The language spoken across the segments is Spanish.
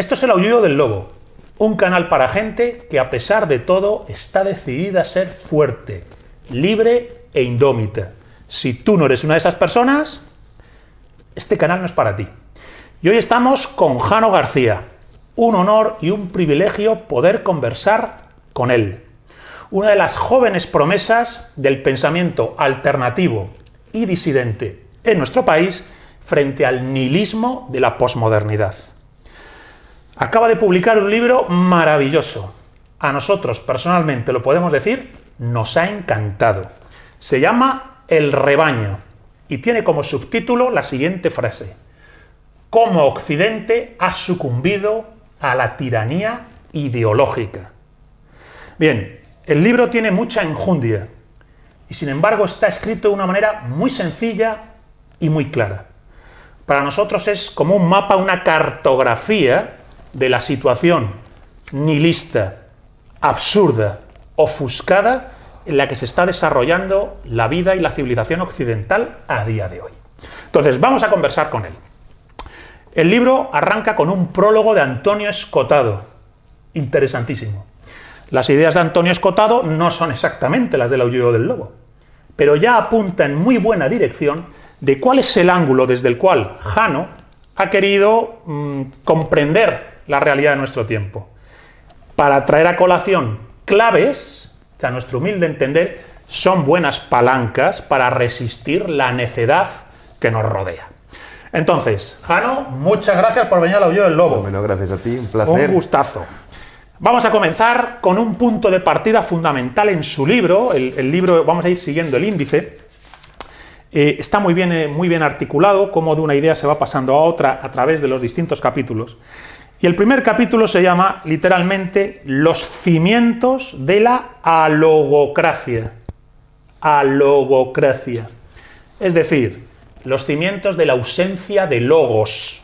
Esto es el aullido del lobo, un canal para gente que a pesar de todo está decidida a ser fuerte, libre e indómita. Si tú no eres una de esas personas, este canal no es para ti. Y hoy estamos con Jano García. Un honor y un privilegio poder conversar con él. Una de las jóvenes promesas del pensamiento alternativo y disidente en nuestro país frente al nihilismo de la posmodernidad. Acaba de publicar un libro maravilloso. A nosotros, personalmente, lo podemos decir, nos ha encantado. Se llama El rebaño y tiene como subtítulo la siguiente frase. Cómo Occidente ha sucumbido a la tiranía ideológica. Bien, el libro tiene mucha enjundia y sin embargo está escrito de una manera muy sencilla y muy clara. Para nosotros es como un mapa, una cartografía de la situación nihilista, absurda, ofuscada en la que se está desarrollando la vida y la civilización occidental a día de hoy. Entonces, vamos a conversar con él. El libro arranca con un prólogo de Antonio Escotado, interesantísimo. Las ideas de Antonio Escotado no son exactamente las del aullido del lobo, pero ya apunta en muy buena dirección de cuál es el ángulo desde el cual Jano ha querido mm, comprender la realidad de nuestro tiempo, para traer a colación claves que a nuestro humilde entender son buenas palancas para resistir la necedad que nos rodea. Entonces, Jano, muchas gracias por venir al aullido del lobo. Bueno, gracias a ti, un placer. Un gustazo. Vamos a comenzar con un punto de partida fundamental en su libro, el, libro, vamos a ir siguiendo el índice, eh, está muy bien, eh, muy bien articulado, cómo de una idea se va pasando a otra a través de los distintos capítulos. Y el primer capítulo se llama, literalmente, Los cimientos de la alogocracia. Alogocracia. Es decir, los cimientos de la ausencia de logos.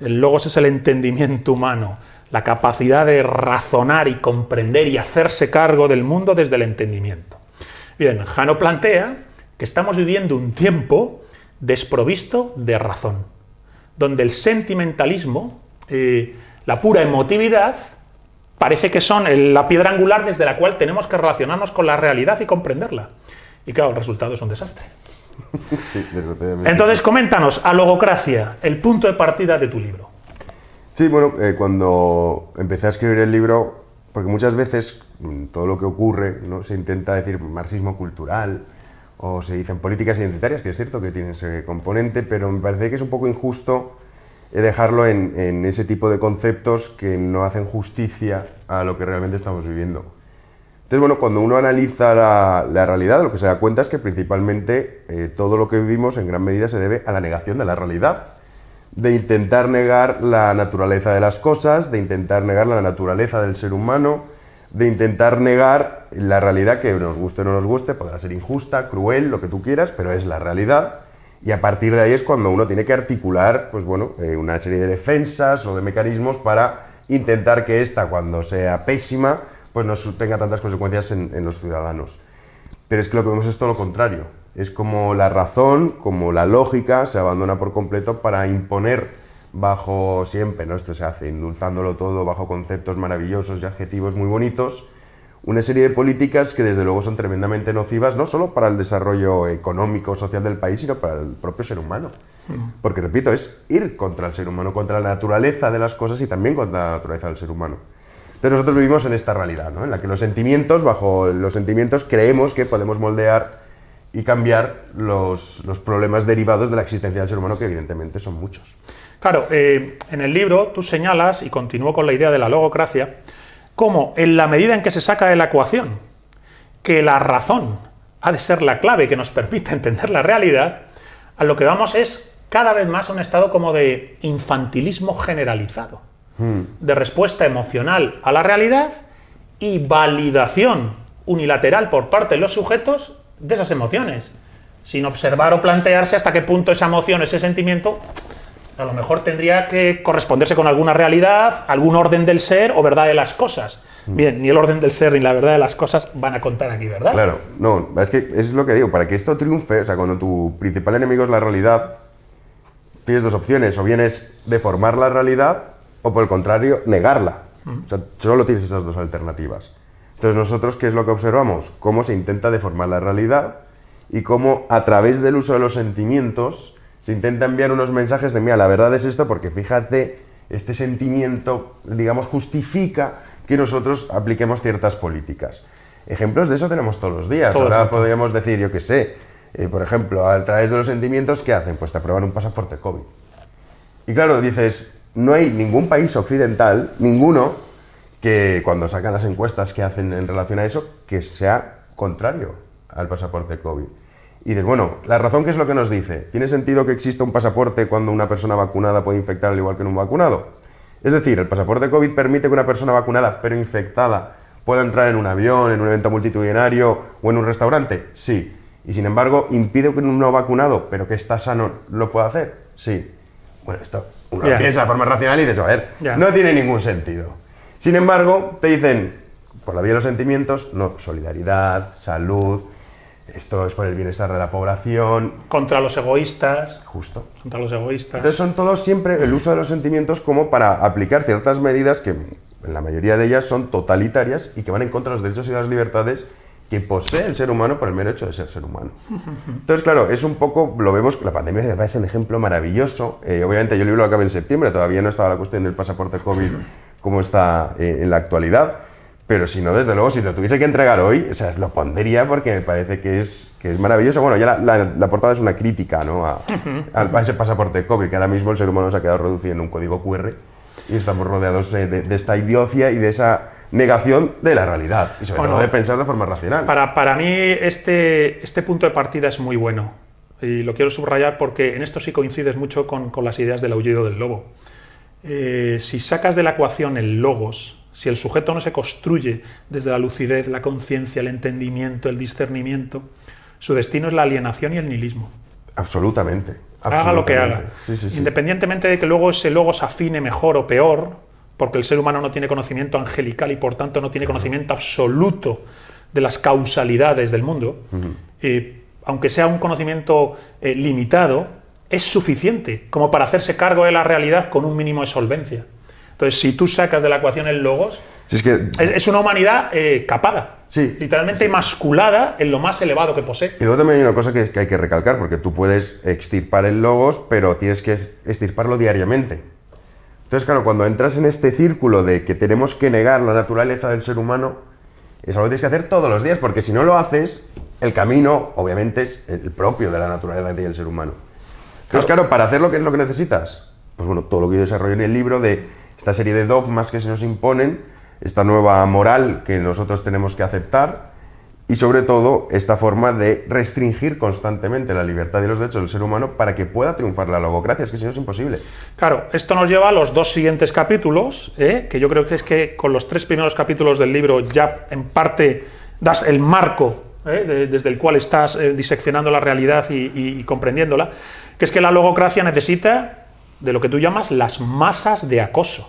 El logos es el entendimiento humano, la capacidad de razonar y comprender y hacerse cargo del mundo desde el entendimiento. Bien, Jano plantea que estamos viviendo un tiempo desprovisto de razón, donde el sentimentalismo, eh, la pura emotividad, parece que son la piedra angular desde la cual tenemos que relacionarnos con la realidad y comprenderla. Y claro, el resultado es un desastre. Sí, Entonces, coméntanos, a logocracia, el punto de partida de tu libro. Sí, bueno, eh, cuando empecé a escribir el libro, porque muchas veces mm, todo lo que ocurre ¿no? se intenta decir marxismo cultural, o se dicen políticas identitarias, que es cierto que tienen ese componente, pero me parece que es un poco injusto dejarlo en, ese tipo de conceptos que no hacen justicia a lo que realmente estamos viviendo. Entonces, bueno, cuando uno analiza la, realidad, lo que se da cuenta es que principalmente eh, todo lo que vivimos en gran medida se debe a la negación de la realidad, de intentar negar la naturaleza de las cosas, de intentar negar la naturaleza del ser humano, de intentar negar la realidad que nos guste o no nos guste, podrá ser injusta, cruel, lo que tú quieras, pero es la realidad. Y a partir de ahí es cuando uno tiene que articular pues bueno, eh, una serie de defensas o de mecanismos para intentar que esta, cuando sea pésima, pues no tenga tantas consecuencias en, los ciudadanos. Pero es que lo que vemos es todo lo contrario. Es como la razón, como la lógica se abandona por completo para imponer bajo siempre, ¿no? esto se hace indulzándolo todo bajo conceptos maravillosos y adjetivos muy bonitos, una serie de políticas que desde luego son tremendamente nocivas, no solo para el desarrollo económico, social del país, sino para el propio ser humano. Mm. Porque, repito, es ir contra el ser humano, contra la naturaleza de las cosas y también contra la naturaleza del ser humano. Entonces nosotros vivimos en esta realidad, ¿no? en la que los sentimientos, bajo los sentimientos, creemos que podemos moldear y cambiar los, los problemas derivados de la existencia del ser humano, que evidentemente son muchos. Claro, eh, en el libro tú señalas, y continúo con la idea de la logocracia, como en la medida en que se saca de la ecuación que la razón ha de ser la clave que nos permite entender la realidad, a lo que vamos es cada vez más a un estado como de infantilismo generalizado, hmm. de respuesta emocional a la realidad y validación unilateral por parte de los sujetos de esas emociones, sin observar o plantearse hasta qué punto esa emoción, ese sentimiento a lo mejor tendría que corresponderse con alguna realidad, algún orden del ser o verdad de las cosas. Mm. Bien, ni el orden del ser ni la verdad de las cosas van a contar aquí, ¿verdad? Claro, no, es que es lo que digo, para que esto triunfe, o sea, cuando tu principal enemigo es la realidad, tienes dos opciones, o bien es deformar la realidad o por el contrario, negarla. O sea, solo tienes esas dos alternativas. Entonces nosotros, ¿qué es lo que observamos? Cómo se intenta deformar la realidad y cómo a través del uso de los sentimientos se intenta enviar unos mensajes de, mira, la verdad es esto porque fíjate, este sentimiento, digamos, justifica que nosotros apliquemos ciertas políticas. Ejemplos de eso tenemos todos los días. Todo Ahora podríamos decir, yo qué sé, eh, por ejemplo, a través de los sentimientos, ¿qué hacen? Pues te aprueban un pasaporte COVID. Y claro, dices, no hay ningún país occidental, ninguno, que cuando sacan las encuestas que hacen en relación a eso, que sea contrario al pasaporte COVID. Y dices, bueno, la razón que es lo que nos dice, ¿tiene sentido que exista un pasaporte cuando una persona vacunada puede infectar al igual que un vacunado? Es decir, el pasaporte COVID permite que una persona vacunada pero infectada pueda entrar en un avión, en un evento multitudinario o en un restaurante. Sí. Y sin embargo, impide que un no vacunado pero que está sano lo pueda hacer. Sí. Bueno, esto uno piensa de forma racional y dices, a ver, no tiene ningún sentido. Sin embargo, te dicen, por la vía de los sentimientos, no, solidaridad, salud, esto es por el bienestar de la población, Contra los egoístas. justo. Contra los egoístas. Entonces son todos siempre el uso de los sentimientos como para aplicar ciertas medidas que en la mayoría de ellas son totalitarias y que van en contra de los derechos y las libertades que posee el ser humano por el mero hecho de ser ser humano. Entonces, claro, es un poco, lo vemos, la pandemia me parece un ejemplo maravilloso. Eh, obviamente yo el libro lo acabé en septiembre, todavía no estaba la cuestión del pasaporte COVID como está eh, en la actualidad, pero si no, desde luego, si lo tuviese que entregar hoy, o sea, lo pondría porque me parece que es, que es maravilloso. Bueno, ya la, la- la portada es una crítica ¿no? a, a- a ese pasaporte COVID, que ahora mismo el ser humano se ha quedado reducido en un código QR y estamos rodeados eh, de, de esta idiocia y de esa negación de la realidad y sobre todo de pensar de forma racional. Para, para mí este, este punto de partida es muy bueno y lo quiero subrayar porque en esto sí coincides mucho con, con las ideas del aullido del lobo. Eh, si sacas de la ecuación el logos, si el sujeto no se construye desde la lucidez, la conciencia, el entendimiento, el discernimiento, su destino es la alienación y el nihilismo. Absolutamente. Haga lo que haga. absolutamente. Sí, sí, sí. Independientemente de que luego ese logos afine mejor o peor, porque el ser humano no tiene conocimiento angelical y por tanto no tiene conocimiento absoluto de las causalidades del mundo, eh, aunque sea un conocimiento eh, limitado, es suficiente como para hacerse cargo de la realidad con un mínimo de solvencia. Entonces, si tú sacas de la ecuación el logos, Si es que es, es una humanidad eh, capada, Sí. literalmente masculada en lo más elevado que posee. Y luego también hay una cosa que, que hay que recalcar, porque tú puedes extirpar el logos, pero tienes que extirparlo diariamente. Entonces, claro, cuando entras en este círculo de que tenemos que negar la naturaleza del ser humano, es algo que tienes que hacer todos los días, porque si no lo haces, el camino, obviamente, es el propio de la naturaleza del ser humano. Entonces, claro, para hacer lo que es lo que necesitas, pues bueno, todo lo que yo desarrollo en el libro de esta serie de dogmas que se nos imponen, esta nueva moral que nosotros tenemos que aceptar y sobre todo esta forma de restringir constantemente la libertad y los derechos del ser humano para que pueda triunfar la logocracia, es que si no es imposible. Claro, esto nos lleva a los dos siguientes capítulos, ¿eh? que yo creo que es que con los tres primeros capítulos del libro ya en parte das el marco ¿eh? de- desde el cual estás eh, diseccionando la realidad y comprendiéndola, que es que la logocracia necesita de lo que tú llamas las masas de acoso.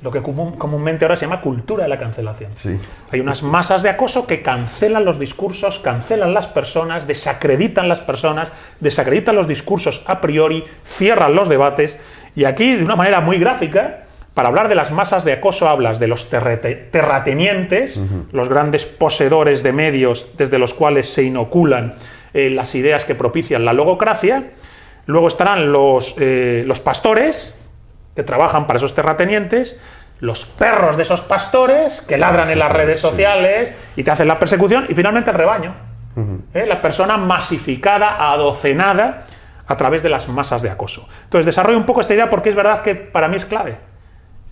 Lo que común- comúnmente ahora se llama cultura de la cancelación. Sí. Hay unas masas de acoso que cancelan los discursos, cancelan las personas, desacreditan las personas, desacreditan los discursos a priori, cierran los debates y aquí de una manera muy gráfica, para hablar de las masas de acoso hablas de los terratenientes, los grandes poseedores de medios desde los cuales se inoculan eh, las ideas que propician la logocracia, luego estarán los, eh, los pastores, que trabajan para esos terratenientes, los perros de esos pastores que ladran en las redes sociales y te hacen la persecución, y finalmente el rebaño. ¿eh? La persona masificada, adocenada a través de las masas de acoso. Entonces, desarrollo un poco esta idea porque es verdad que para mí es clave.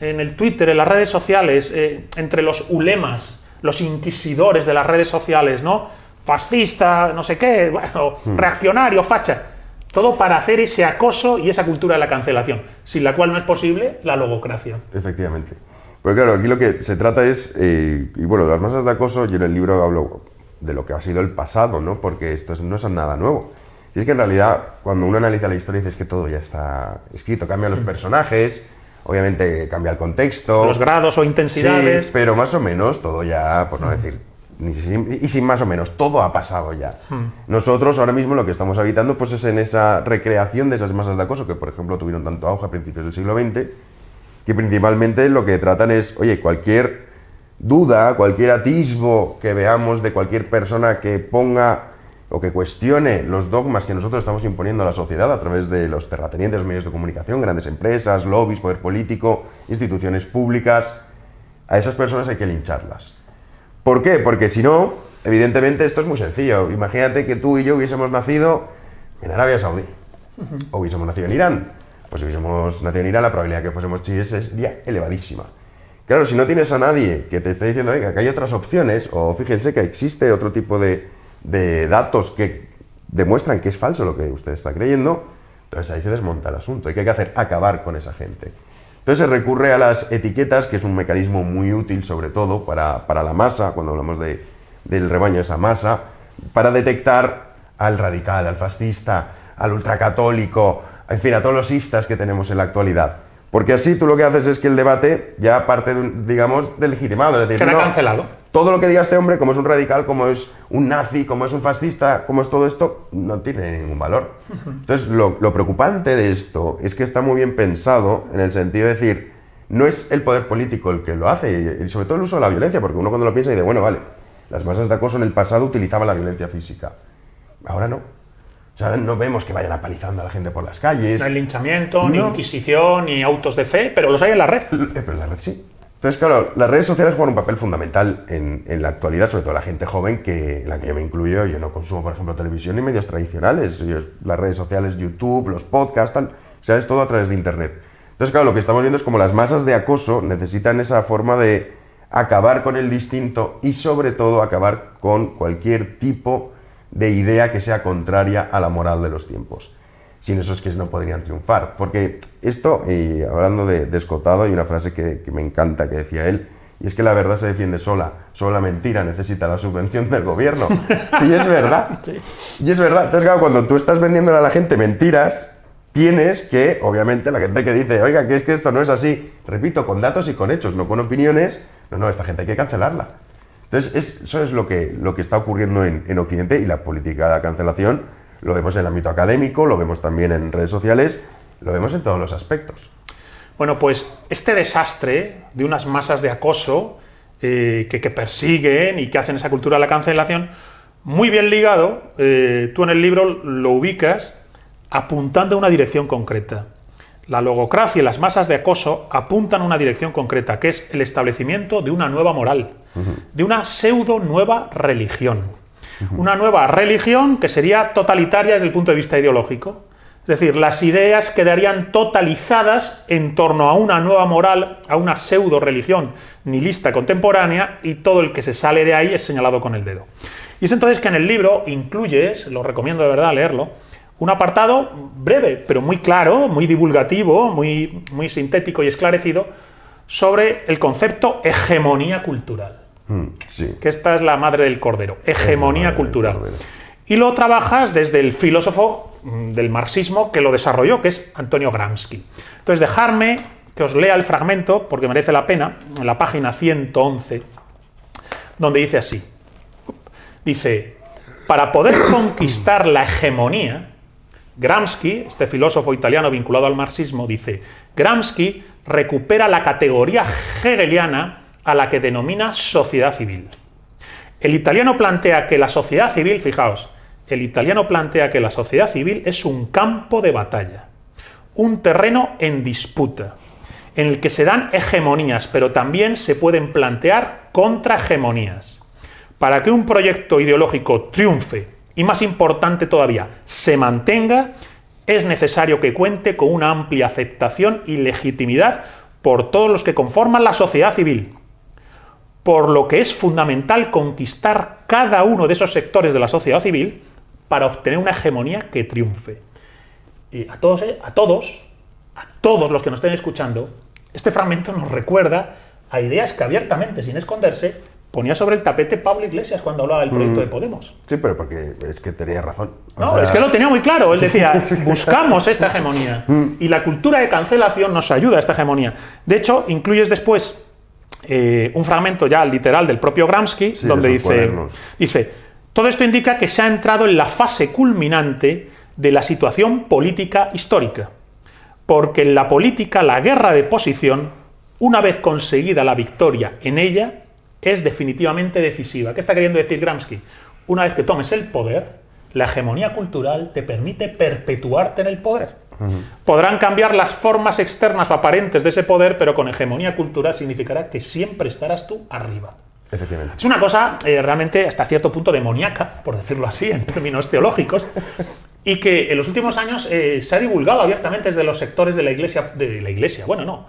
En el Twitter, en las redes sociales, eh, entre los ulemas, los inquisidores de las redes sociales, ¿no? Fascista, no sé qué, bueno, reaccionario, facha. Todo para hacer ese acoso y esa cultura de la cancelación, sin la cual no es posible la logocracia. Efectivamente. Porque claro, aquí lo que se trata es, eh, y bueno, las masas de acoso, yo en el libro hablo de lo que ha sido el pasado, ¿no? Porque esto es- no es nada nuevo. Y es que en realidad, cuando uno analiza la historia, dices que todo ya está escrito, cambian los personajes, obviamente cambia el contexto. Los grados o intensidades. Sí, pero más o menos todo ya, por no decir, y sin más o menos, todo ha pasado ya. Nosotros ahora mismo lo que estamos habitando pues es en esa recreación de esas masas de acoso que, por ejemplo, tuvieron tanto auge a principios del siglo XX que principalmente lo que tratan es, oye, cualquier duda, cualquier atisbo que veamos de cualquier persona que ponga o que cuestione los dogmas que nosotros estamos imponiendo a la sociedad a través de los terratenientes, medios de comunicación, grandes empresas, lobbies, poder político, instituciones públicas, a esas personas hay que lincharlas. ¿Por qué? Porque si no, evidentemente esto es muy sencillo. Imagínate que tú y yo hubiésemos nacido en Arabia Saudí o hubiésemos nacido en Irán. Pues si hubiésemos nacido en Irán, la probabilidad de que fuésemos chiíes sería elevadísima. Claro, si no tienes a nadie que te esté diciendo, oiga, que hay otras opciones, o fíjense que existe otro tipo de, de datos que demuestran que es falso lo que usted está creyendo, entonces ahí se desmonta el asunto. ¿Y qué hay que hacer? Acabar con esa gente. Entonces se recurre a las etiquetas, que es un mecanismo muy útil, sobre todo para, la masa, cuando hablamos de, del rebaño esa masa, para detectar al radical, al fascista, al ultracatólico, en fin, a todos los istas que tenemos en la actualidad. Porque así tú lo que haces es que el debate ya parte, de, digamos, de legitimado. Es decir, cancelado. Todo lo que diga este hombre, como es un radical, como es un nazi, como es un fascista, como es todo esto, no tiene ningún valor. Entonces, lo, preocupante de esto es que está muy bien pensado en el sentido de decir, no es el poder político el que lo hace, y sobre todo el uso de la violencia, porque uno cuando lo piensa dice, bueno, vale, las masas de acoso en el pasado utilizaban la violencia física. Ahora no. O sea, no vemos que vayan apalizando a la gente por las calles. No hay linchamiento, ni inquisición, ni autos de fe, pero los hay en la red. Eh, pero en la red sí. Entonces, claro, las redes sociales juegan un papel fundamental en, la actualidad, sobre todo la gente joven, que, en la que yo me incluyo. Yo no consumo, por ejemplo, televisión ni medios tradicionales. las redes sociales, YouTube, los podcasts, tal, o sea, es todo a través de Internet. Entonces, claro, lo que estamos viendo es como las masas de acoso necesitan esa forma de acabar con el distinto y, sobre todo, acabar con cualquier tipo de idea que sea contraria a la moral de los tiempos. Sin eso es que no podrían triunfar. Porque esto, y hablando de, descotado, hay una frase que, me encanta que decía él, y es que la verdad se defiende sola, solo la mentira necesita la subvención del gobierno. Y es verdad. Y es verdad. Entonces, claro, cuando tú estás vendiéndole a la gente mentiras, tienes que, obviamente, la gente que dice, oiga, que es que esto no es así, repito, con datos y con hechos, no con opiniones, no, no, esta gente hay que cancelarla. Entonces, eso es lo que, lo que está ocurriendo en, Occidente y la política de cancelación lo vemos en el ámbito académico, lo vemos también en redes sociales, lo vemos en todos los aspectos. Bueno, pues este desastre de unas masas de acoso eh, que, persiguen y que hacen esa cultura de la cancelación, muy bien ligado, eh, tú en el libro lo ubicas apuntando a una dirección concreta. La logocracia y las masas de acoso apuntan a una dirección concreta, que es el establecimiento de una nueva moral, de una pseudo nueva religión. Una nueva religión que sería totalitaria desde el punto de vista ideológico. Es decir, las ideas quedarían totalizadas en torno a una nueva moral, a una pseudo religión nihilista contemporánea, y todo el que se sale de ahí es señalado con el dedo. Y es entonces que en el libro incluyes, lo recomiendo de verdad leerlo, un apartado breve, pero muy claro, muy divulgativo, muy, muy sintético y esclarecido, sobre el concepto hegemonía cultural. Hmm, que esta es la madre del cordero, hegemonía cultural. Y lo trabajas desde el filósofo mm, del marxismo que lo desarrolló, que es Antonio Gramsci. Entonces, dejarme que os lea el fragmento, porque merece la pena, en la página 111, donde dice así. Dice, para poder conquistar la hegemonía, Gramsci, este filósofo italiano vinculado al marxismo, dice, Gramsci recupera la categoría hegeliana a la que denomina sociedad civil. El italiano plantea que la sociedad civil, fijaos, el italiano plantea que la sociedad civil es un campo de batalla, un terreno en disputa, en el que se dan hegemonías, pero también se pueden plantear contrahegemonías. Para que un proyecto ideológico triunfe y más importante todavía, se mantenga, es necesario que cuente con una amplia aceptación y legitimidad por todos los que conforman la sociedad civil, por lo que es fundamental conquistar cada uno de esos sectores de la sociedad civil para obtener una hegemonía que triunfe. Y a todos, eh, a todos, a todos los que nos estén escuchando, este fragmento nos recuerda a ideas que abiertamente, sin esconderse, ponía sobre el tapete Pablo Iglesias cuando hablaba del proyecto de mm. Podemos. Sí, pero porque es que tenía razón. No, es que lo tenía muy claro. Él decía, buscamos esta hegemonía. Mm. Y la cultura de cancelación nos ayuda a esta hegemonía. De hecho, incluyes después eh, un fragmento ya literal del propio Gramsci, donde dice, dice, todo esto indica que se ha entrado en la fase culminante de la situación política histórica. Porque en la política la guerra de posición una vez conseguida la victoria en ella, es definitivamente decisiva. ¿Qué está queriendo decir Gramsci? Una vez que tomes el poder, la hegemonía cultural te permite perpetuarte en el poder. Podrán cambiar las formas externas o aparentes de ese poder, pero con hegemonía cultural significará que siempre estarás tú arriba. Efectivamente. Es una cosa eh, realmente hasta cierto punto demoníaca, por decirlo así, en términos teológicos, y que en los últimos años eh, se ha divulgado abiertamente desde los sectores de la iglesia, de la iglesia, bueno, no,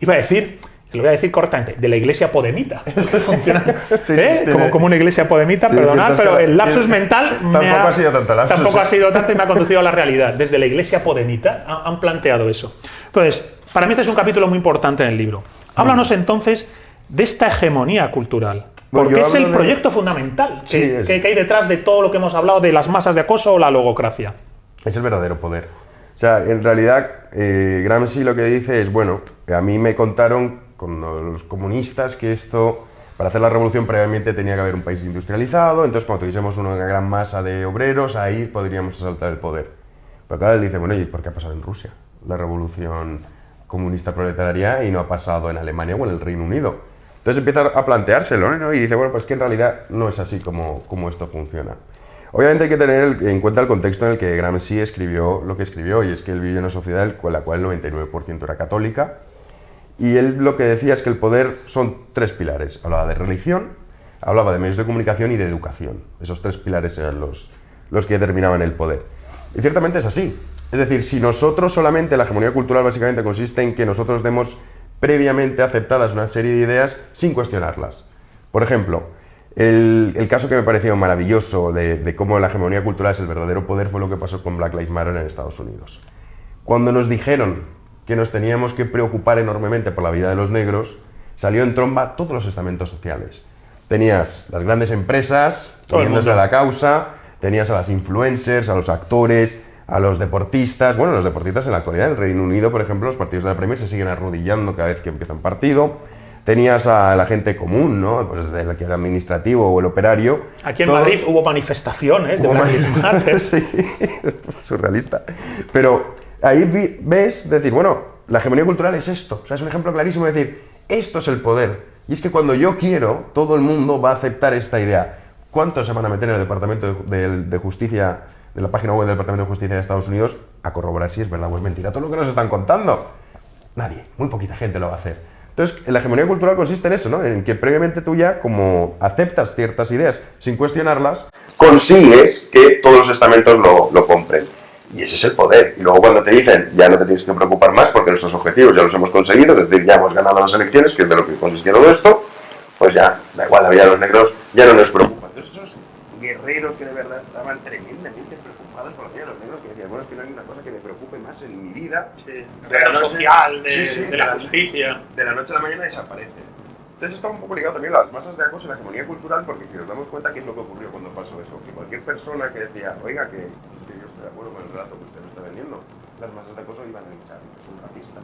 iba a decir lo voy a decir correctamente, de la iglesia podemita. Funciona, ¿eh? como, una iglesia podemita, perdonad, pero el lapsus mental tampoco ha, sido tanto Tampoco ha sido tanto y me ha conducido a la realidad. Desde la iglesia podemita han planteado eso. Entonces, para mí este es un capítulo muy importante en el libro. Háblanos entonces de esta hegemonía cultural. Porque es el proyecto fundamental que, hay detrás de todo lo que hemos hablado de las masas de acoso o la logocracia. Es el verdadero poder. O sea, en realidad, eh, Gramsci lo que dice es, bueno, a mí me contaron con los comunistas que esto, para hacer la revolución previamente tenía que haber un país industrializado, entonces cuando tuviésemos una gran masa de obreros, ahí podríamos asaltar el poder. Pero claro, él dice, bueno, ¿y por qué ha pasado en Rusia la revolución comunista proletaria y no ha pasado en Alemania o en el Reino Unido? Entonces empieza a planteárselo ¿no? y dice, bueno, pues que en realidad no es así como, como esto funciona. Obviamente hay que tener en cuenta el contexto en el que Gramsci escribió lo que escribió, y es que él vivió en una sociedad en la cual el 99% era católica, y él lo que decía es que el poder son tres pilares. Hablaba de religión, hablaba de medios de comunicación y de educación. Esos tres pilares eran los, los que determinaban el poder. Y ciertamente es así. Es decir, si nosotros solamente, la hegemonía cultural básicamente consiste en que nosotros demos previamente aceptadas una serie de ideas sin cuestionarlas. Por ejemplo, el, caso que me pareció maravilloso de, de, cómo la hegemonía cultural es el verdadero poder fue lo que pasó con Black Lives Matter en Estados Unidos. Cuando nos dijeron que nos teníamos que preocupar enormemente por la vida de los negros, salió en tromba todos los estamentos sociales. Tenías las grandes empresas poniéndose a la causa, tenías a las influencers, a los actores, a los deportistas. Bueno, los deportistas en la actualidad, en el Reino Unido, por ejemplo, los partidos de la Premier se siguen arrodillando cada vez que empieza un partido. Tenías a la gente común, ¿no? Pues desde el que era administrativo o el operario. Aquí en Madrid hubo manifestaciones de Black sí, surrealista. Pero ahí ves decir, bueno, la hegemonía cultural es esto. O sea, es un ejemplo clarísimo de decir, esto es el poder. Y es que cuando yo quiero, todo el mundo va a aceptar esta idea. ¿Cuántos se van a meter en el Departamento de, Justicia, de la página web del Departamento de Justicia de Estados Unidos, a corroborar si es verdad o es mentira todo lo que nos están contando? Nadie, muy poquita gente lo va a hacer. Entonces, la hegemonía cultural consiste en eso, ¿no? En que previamente tú ya, como aceptas ciertas ideas sin cuestionarlas, consigues que todos los estamentos lo, lo compren. Y ese es el poder. Y luego cuando te dicen, ya no te tienes que preocupar más porque nuestros objetivos ya los hemos conseguido, es decir, ya hemos ganado las elecciones, que es de lo que consistía todo esto, pues ya, da igual, la vida de los negros ya no nos preocupa. Entonces esos guerreros que de verdad estaban tremendamente preocupados por la vida de los negros, que decían, bueno, es que no hay una cosa que me preocupe más en mi vida. Sí, de la social, de, la, justicia. De la noche a la mañana desaparece. Entonces está un poco ligado también a las masas de acoso y la hegemonía cultural, porque si nos damos cuenta qué es lo que ocurrió cuando pasó eso, que cualquier persona que decía, oiga, que de acuerdo con el relato que usted me está vendiendo. Las masas de acoso iban a hinchar, es un racista.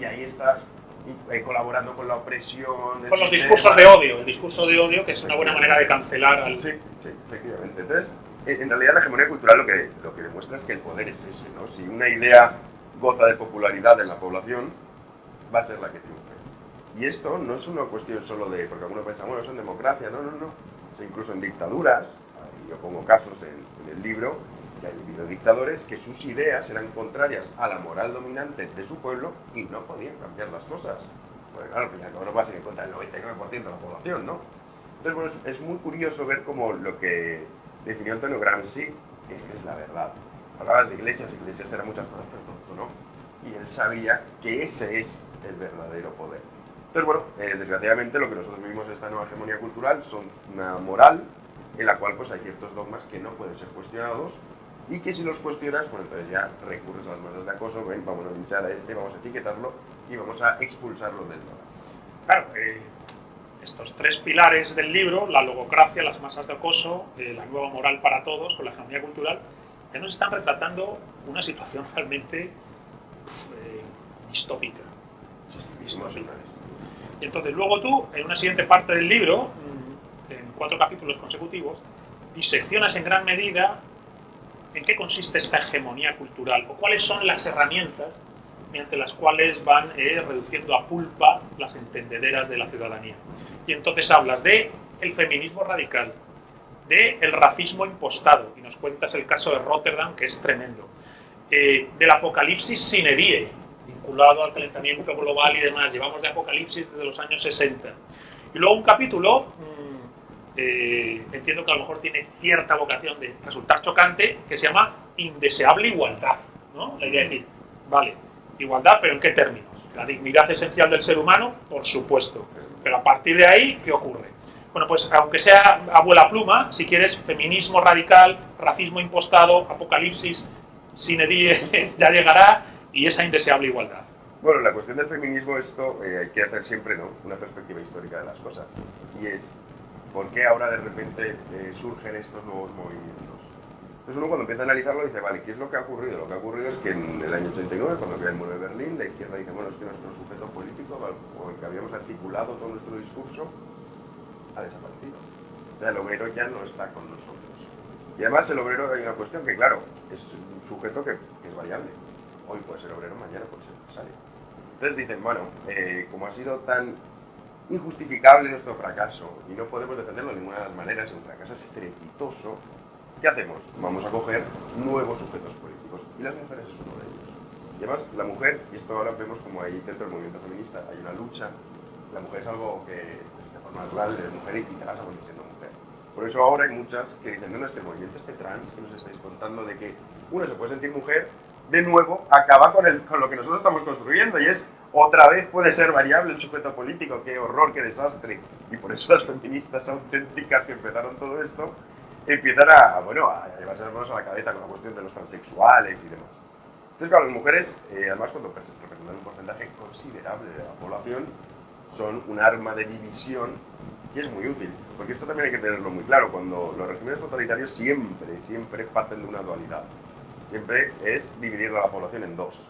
Y ahí estás eh, colaborando con la opresión. Con los discursos de odio, el discurso de odio que es una buena manera de cancelar al. Sí, sí, efectivamente. Entonces, en realidad la hegemonía cultural lo que, lo que demuestra es que el poder es ese, ¿no? Si una idea goza de popularidad en la población, va a ser la que triunfe. Y esto no es una cuestión solo de, porque algunos piensan, bueno, eso en democracia, no, no, no. O incluso en dictaduras, yo pongo casos en, en el libro, que ha habido dictadores que sus ideas eran contrarias a la moral dominante de su pueblo y no podían cambiar las cosas. Porque claro, al final no pasa en cuenta el 99% de la población, ¿no? Entonces, bueno, es, muy curioso ver cómo lo que definió Antonio Gramsci es que es la verdad. Hablabas de iglesias, iglesias eran muchas cosas, pero tonto, ¿no? Y él sabía que ese es el verdadero poder. Entonces, bueno, eh, desgraciadamente lo que nosotros vivimos esta nueva hegemonía cultural son una moral en la cual pues hay ciertos dogmas que no pueden ser cuestionados y que si los cuestionas, pues entonces ya recurres a las masas de acoso, ven, vamos a linchar a este, vamos a etiquetarlo y vamos a expulsarlo del todo. Claro, eh, estos tres pilares del libro, la logocracia, las masas de acoso, eh, la nueva moral para todos, con la hegemonía cultural, ya nos están retratando una situación realmente eh, distópica. Y entonces luego tú, en una siguiente parte del libro, mm, en cuatro capítulos consecutivos, diseccionas en gran medida en qué consiste esta hegemonía cultural o cuáles son las herramientas mediante las cuales van eh, reduciendo a pulpa las entendederas de la ciudadanía. Y entonces hablas de el feminismo radical, de el racismo impostado, y nos cuentas el caso de Rotterdam, que es tremendo, eh, del apocalipsis sine die, vinculado al calentamiento global y demás, llevamos de apocalipsis desde los años 60. Y luego un capítulo, mm, eh, entiendo que a lo mejor tiene cierta vocación de resultar chocante, que se llama indeseable igualdad, ¿no? La idea de decir, vale, igualdad, pero ¿en qué términos? La dignidad esencial del ser humano, por supuesto, pero a partir de ahí, ¿qué ocurre? Bueno, pues aunque sea abuela pluma, si quieres, feminismo radical, racismo impostado, apocalipsis, sine die, ya llegará, y esa indeseable igualdad. Bueno, la cuestión del feminismo, esto eh, hay que hacer siempre ¿no? una perspectiva histórica de las cosas. Y es, ¿por qué ahora de repente eh, surgen estos nuevos movimientos? Entonces uno cuando empieza a analizarlo dice, vale, ¿qué es lo que ha ocurrido? Lo que ha ocurrido es que en el año 89, cuando había el muro de Berlín, la izquierda dice, bueno, es que nuestro sujeto político, o el que habíamos articulado todo nuestro discurso, ha desaparecido. O sea, el obrero ya no está con nosotros. Y además el obrero hay una cuestión que, claro, es un sujeto que, es variable. Hoy puede ser obrero, mañana puede ser empresario. Entonces dicen, bueno, eh, como ha sido tan injustificable nuestro fracaso y no podemos defenderlo de ninguna de las maneras, es un fracaso estrepitoso, ¿qué hacemos? Vamos a coger nuevos sujetos políticos. Y las mujeres es uno de ellos. Y además, la mujer, y esto ahora vemos como ahí dentro del movimiento feminista hay una lucha, la mujer es algo que natural de mujer y te vas a mujer. Por eso ahora hay muchas que dicen, no, no, es que movimiento este trans que nos estáis contando de que uno se puede sentir mujer, de nuevo acaba con, el, con lo que nosotros estamos construyendo y es otra vez puede ser variable el sujeto político, qué horror, qué desastre. Y por eso las feministas auténticas que empezaron todo esto empiezan a, bueno, a llevarse las manos a la cabeza con la cuestión de los transexuales y demás. Entonces, claro, las mujeres, eh, además cuando representan un porcentaje considerable de la población, son un arma de división y es muy útil, porque esto también hay que tenerlo muy claro, cuando los regímenes totalitarios siempre, siempre parten de una dualidad, siempre es dividir a la población en dos.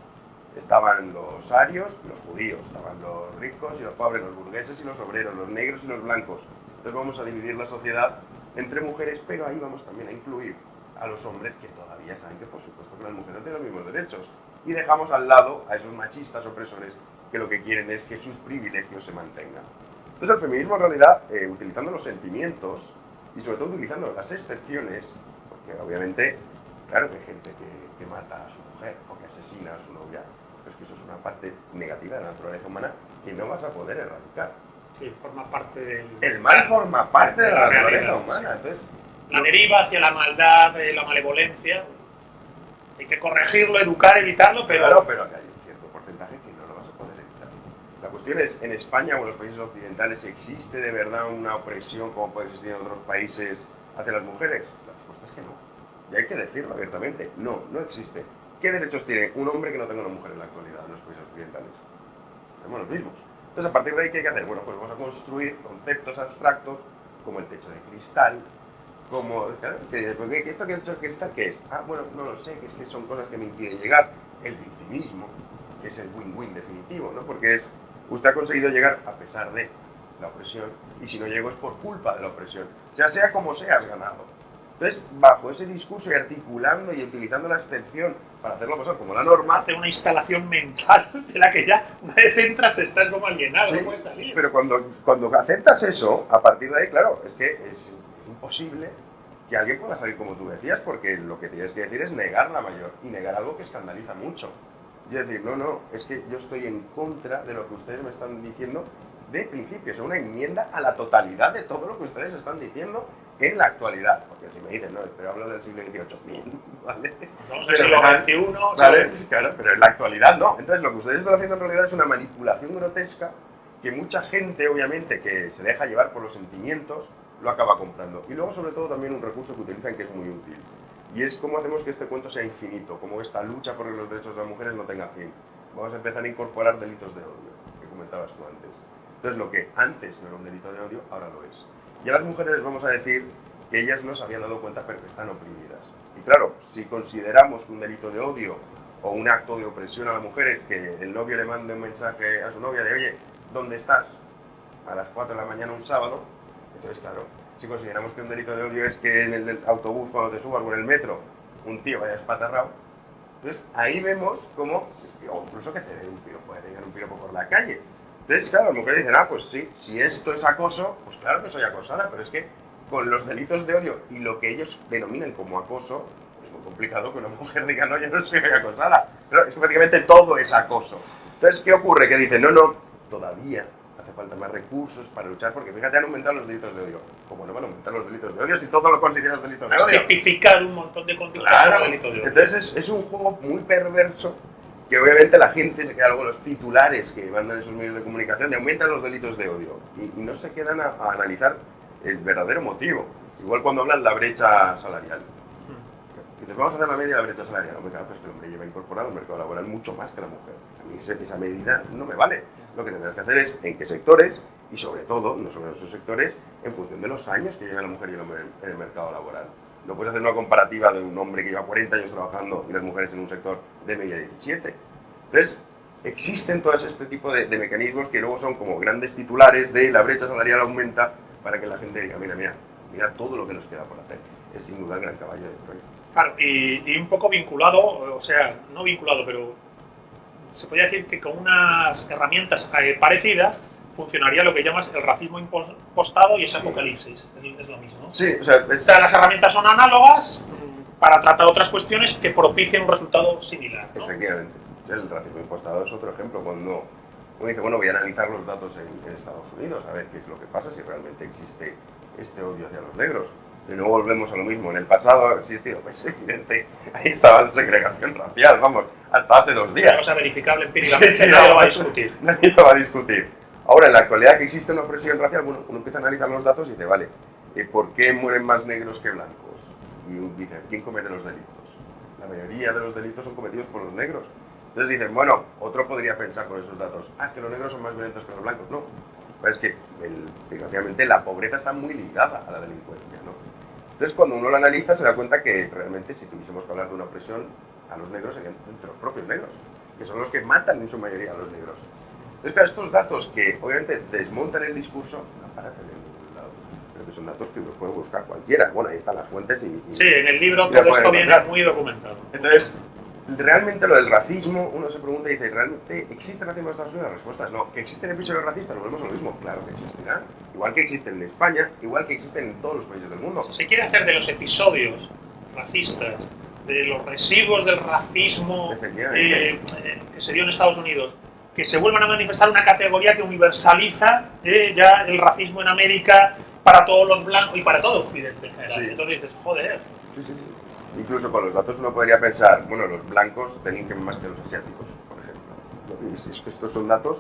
Estaban los arios los judíos, estaban los ricos y los pobres, los burgueses y los obreros, los negros y los blancos. Entonces vamos a dividir la sociedad entre mujeres, pero ahí vamos también a incluir a los hombres que todavía saben que por supuesto que las mujeres no tienen los mismos derechos. Y dejamos al lado a esos machistas opresores que lo que quieren es que sus privilegios se mantengan. Entonces el feminismo en realidad, eh, utilizando los sentimientos y sobre todo utilizando las excepciones, porque obviamente, claro que hay gente que, mata a su mujer o que asesina a su novia, que eso es una parte negativa de la naturaleza humana que no vas a poder erradicar. Sí, forma parte del... El mal forma parte de la, naturaleza humana, entonces... La deriva hacia la maldad, la malevolencia, hay que corregirlo, educar, evitarlo, pero... Claro, pero en España o en los países occidentales existe de verdad una opresión como puede existir en otros países hacia las mujeres? La respuesta es que no. Y hay que decirlo abiertamente, no, no existe. ¿Qué derechos tiene un hombre que no tenga una mujer en la actualidad en los países occidentales? Tenemos los mismos. Entonces, a partir de ahí, ¿qué hay que hacer? Bueno, pues vamos a construir conceptos abstractos como el techo de cristal, como... ¿Esto que el techo de cristal qué es? Ah, bueno, no lo sé, que es que son cosas que me impiden llegar. El victimismo, que es el win-win definitivo, ¿no? Porque es Usted ha conseguido llegar a pesar de la opresión y si no llego es por culpa de la opresión. Ya sea como sea, has ganado. Entonces, bajo ese discurso y articulando y utilizando la excepción para hacerlo pasar como la norma... Hace una instalación mental de la que ya una vez entras estás como alienado, no puedes salir. Pero cuando, cuando aceptas eso, a partir de ahí, claro, es que es imposible que alguien pueda salir como tú decías, porque lo que tienes que decir es negar la mayor y negar algo que escandaliza mucho. Y decir, no, no, es que yo estoy en contra de lo que ustedes me están diciendo de principio, es una enmienda a la totalidad de todo lo que ustedes están diciendo en la actualidad. Porque si me dicen, no, pero hablo del siglo XVIII, ¿vale? Estamos en el siglo XXI, ¿vale? Claro, pero en la actualidad no. Entonces lo que ustedes están haciendo en realidad es una manipulación grotesca que mucha gente, obviamente, que se deja llevar por los sentimientos, lo acaba comprando. Y luego, sobre todo, también un recurso que utilizan que es muy útil y es cómo hacemos que este cuento sea infinito, cómo esta lucha por los derechos de las mujeres no tenga fin. Vamos a empezar a incorporar delitos de odio, que comentabas tú antes. Entonces, lo que antes no era un delito de odio, ahora lo es. Y a las mujeres les vamos a decir que ellas no se habían dado cuenta, pero que están oprimidas. Y claro, si consideramos que un delito de odio o un acto de opresión a las mujeres, que el novio le mande un mensaje a su novia de, oye, ¿dónde estás? A las 4 de la mañana un sábado, entonces, claro, si consideramos que un delito de odio es que en el autobús cuando te subas o en el metro un tío vaya espatarrado, Entonces, ahí vemos cómo, o incluso que te un piropo, te un piropo por la calle. Entonces, claro, las mujeres dicen, ah, pues sí, si esto es acoso, pues claro que soy acosada, pero es que con los delitos de odio y lo que ellos denominan como acoso, es muy complicado que una mujer diga, no, yo no soy acosada. Pero es que prácticamente todo es acoso. Entonces, ¿qué ocurre? Que dicen, no, no, todavía hace falta más recursos para luchar, porque fíjate, han aumentado los delitos de odio. ¿Cómo no van a aumentar los delitos de odio si todo lo consideras delitos de odio? tipificar un montón de conductas Claro, como delito de odio. entonces es, es un juego muy perverso que obviamente la gente se queda luego los titulares que mandan esos medios de comunicación y aumentan los delitos de odio y, y no se quedan a, a analizar el verdadero motivo. Igual cuando hablan la brecha salarial. Dices, vamos a hacer la media de la brecha salarial. Hombre, claro, pues que el hombre lleva incorporado al mercado laboral mucho más que la mujer. A mí esa medida no me vale. Lo que tendrás que hacer es en qué sectores y sobre todo, no solo en esos sectores, en función de los años que lleva la mujer y el hombre en el mercado laboral. No puedes hacer una comparativa de un hombre que lleva 40 años trabajando y las mujeres en un sector de media 17. Entonces, existen todos este tipo de, de mecanismos que luego son como grandes titulares de la brecha salarial aumenta para que la gente diga, mira, mira, mira todo lo que nos queda por hacer. Es sin duda el gran caballo de Troya. Claro, y, y un poco vinculado, o sea, no vinculado, pero se podría decir que con unas herramientas eh, parecidas funcionaría lo que llamas el racismo impostado y ese apocalipsis. Es, lo mismo. ¿no? Sí, o sea, O es- sea, las herramientas son análogas para tratar otras cuestiones que propicien un resultado similar. ¿no? Efectivamente. El racismo impostado es otro ejemplo. Cuando uno dice, bueno, voy a analizar los datos en, en Estados Unidos, a ver qué es lo que pasa, si realmente existe este odio hacia los negros. De nuevo volvemos a lo mismo. En el pasado ha existido, pues evidente, ahí estaba la segregación racial, vamos, hasta hace dos Una días. cosa verificable empíricamente, Sí, nadie lo va a no, discutir. Nadie lo va a discutir. Ahora, en la actualidad que existe una opresión racial, bueno, uno empieza a analizar los datos y dice, vale, eh, ¿por qué mueren más negros que blancos? Y dice, ¿quién comete los delitos? La mayoría de los delitos son cometidos por los negros. Entonces dicen, bueno, otro podría pensar con esos datos, ah, es que los negros son más violentos que los blancos. No, es que, el- desgraciadamente, la pobreza está muy ligada a la delincuencia, ¿no? Entonces, cuando uno lo analiza, se da cuenta que realmente, si tuviésemos que hablar de una opresión a los negros, serían entre los propios negros, que son los que matan en su mayoría a los negros. Entonces, claro, estos datos que obviamente desmontan el discurso, no aparecen en ningún lado, pero que son datos que los puede buscar cualquiera. Bueno, ahí están las fuentes y... y- Sí, en el libro todo esto viene muy documentado. Entonces, realmente lo del racismo, uno se pregunta y dice, ¿realmente existe racismo en Estados Unidos? La respuesta es no. ¿Que existen episodios racistas? Volvemos a lo mismo. Claro que existirán. Igual que existen en España, igual que existen en todos los países del mundo. Se quiere hacer de los episodios racistas, de los residuos del racismo eh, eh, que se dio en Estados Unidos, que se vuelvan a manifestar una categoría que universaliza eh, ya el racismo en América para todos los blancos y para todo Occidente en general. Sí. Entonces dices, joder, Sí, sí, sí. Incluso con los datos uno podría pensar, bueno, los blancos delinquen más que los asiáticos, por ejemplo. Es- que estos son datos